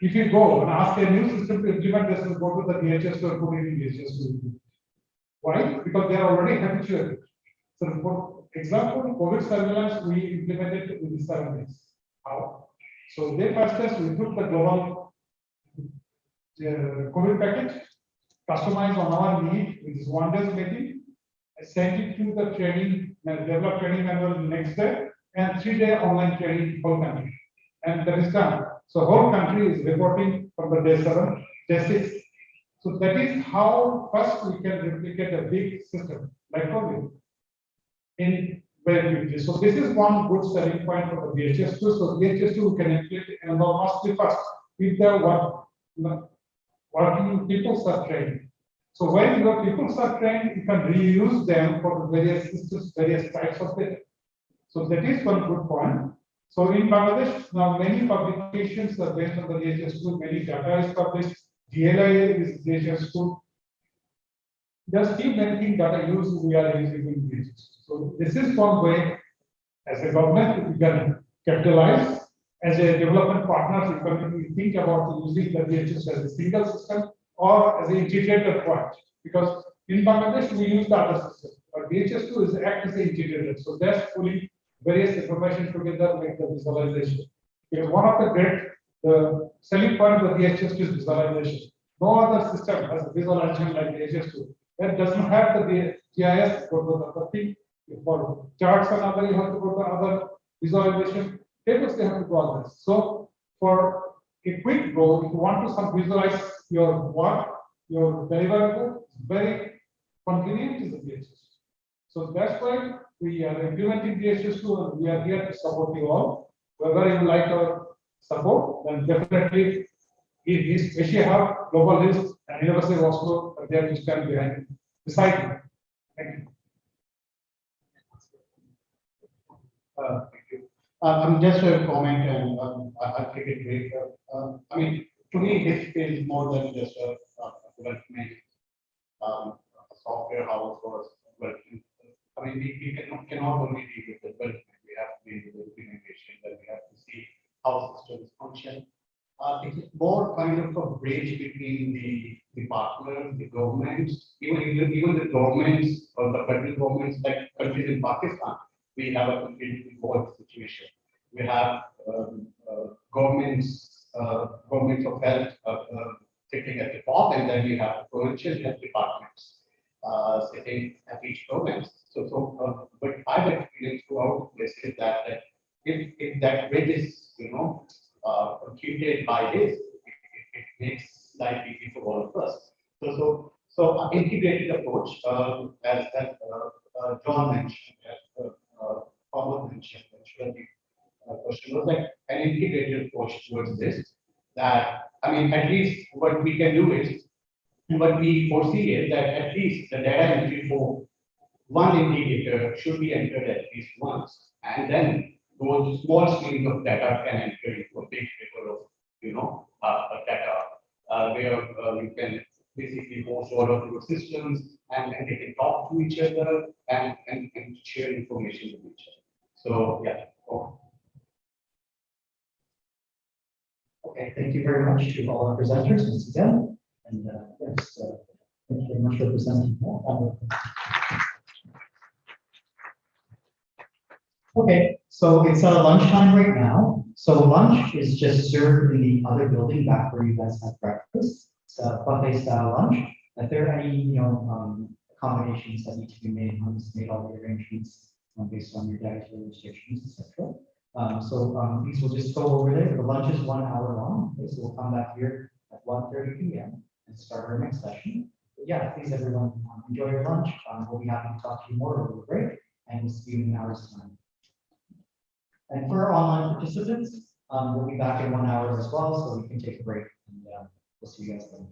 Speaker 6: if you go and ask a new system to implement this, go to the DHS or put in DHS. Why? Because they are already habituated. So for example, COVID surveillance, we implemented it within seven days. How? So they first test, we took the global uh, COVID package, customized on our need, with this one day's meeting, sent it to the training, uh, develop training manual the next day, and three day online training whole country. And that is done. So whole country is reporting from the day seven, day six. So that is how first we can replicate a big system like COVID in very. So this is one good selling point for the VHS two. So VHS two can implement enormously fast if the work, working people are trained. So when your people are trained, you can reuse them for the various systems, various types of data. So that is one good point. So in Bangladesh, now many publications are based on the VHS two, many data is published, DLI is VHS two. There's still many things that are used, we are using in VHS. So this is one way, as a government, we can capitalize. As a development partner, we can think about using the VHS as a single system or as an integrated point. Because in Bangladesh, we use the other system, but VHS two is act as an integrator. So that's pulling various information together, make the visualization. One of the great, the selling point of VHS two is visualization. No other system has visualization like the HS2. That doesn't have the GIS, go to the thing, for charts and other, you have to go to other visualization. Tables, they have to go others. So for a quick goal, if you want to some visualize your work, your deliverable, very convenient is the VHS. So that's why we are implementing DHS two and we are here to support you all. Whether you like our support, then definitely if this Asia Hub, Global Hills and University of Oslo are there to stand behind, beside you. Thank you.
Speaker 4: Uh, Thank you. Uh, I'm just a comment and um, I I take it great. um, I mean, to me, this is more than just a a development. um, a Software house or development. I mean, we we cannot cannot only deal with the development, we have to deal with the implementation, we have to see how systems function. Uh, it is more kind of a bridge between the, the partners, the governments, even, even, even the governments or the federal governments like countries in Pakistan. We have a completely evolved situation. We have, um, uh, governments, uh, governments of health, uh, uh, sitting at the top, and then we have provincial health departments, uh, sitting at each province. So, so, uh, but I've experienced throughout this is that, that if, if that bridge is, you know, uh, completed by this, it, it- it makes life easy for all of us. So, so, so uh, integrated approach, um, as, as, uh, uh, John mentioned, as, uh, uh, mentioned, actually, uh, question was like an integrated approach towards this, that, I mean, at least what we can do is, what we foresee is that at least the data entry for one indicator should be entered at least once, and then those small streams of data can enter into a big river of, you know, uh, data, uh, where, uh, you can basically host all of your systems, and, and they can talk to each other and, and, and share information with each other. So, yeah.
Speaker 5: Okay, thank you very much to all our presenters once again. And uh, yes, uh, thank you very much for presenting. Okay, so it's uh, lunchtime right now. So lunch is just served in the other building back where you guys have breakfast. It's a buffet style lunch. If there are any, you know, um, accommodations that need to be made, Hans made all the arrangements um, based on your dietary restrictions, etc.
Speaker 8: Um, so, um, these will just go over there. The lunch is one hour long. Okay, so we'll come back here at 1:30 P M and start our next session. But yeah, please, everyone, um, enjoy your lunch. Um, we'll be happy to talk to you more over the break and we'll see you in an hour's time. And for our online participants, um, we'll be back in one hour as well, so we can take a break and, uh, we'll see you guys then.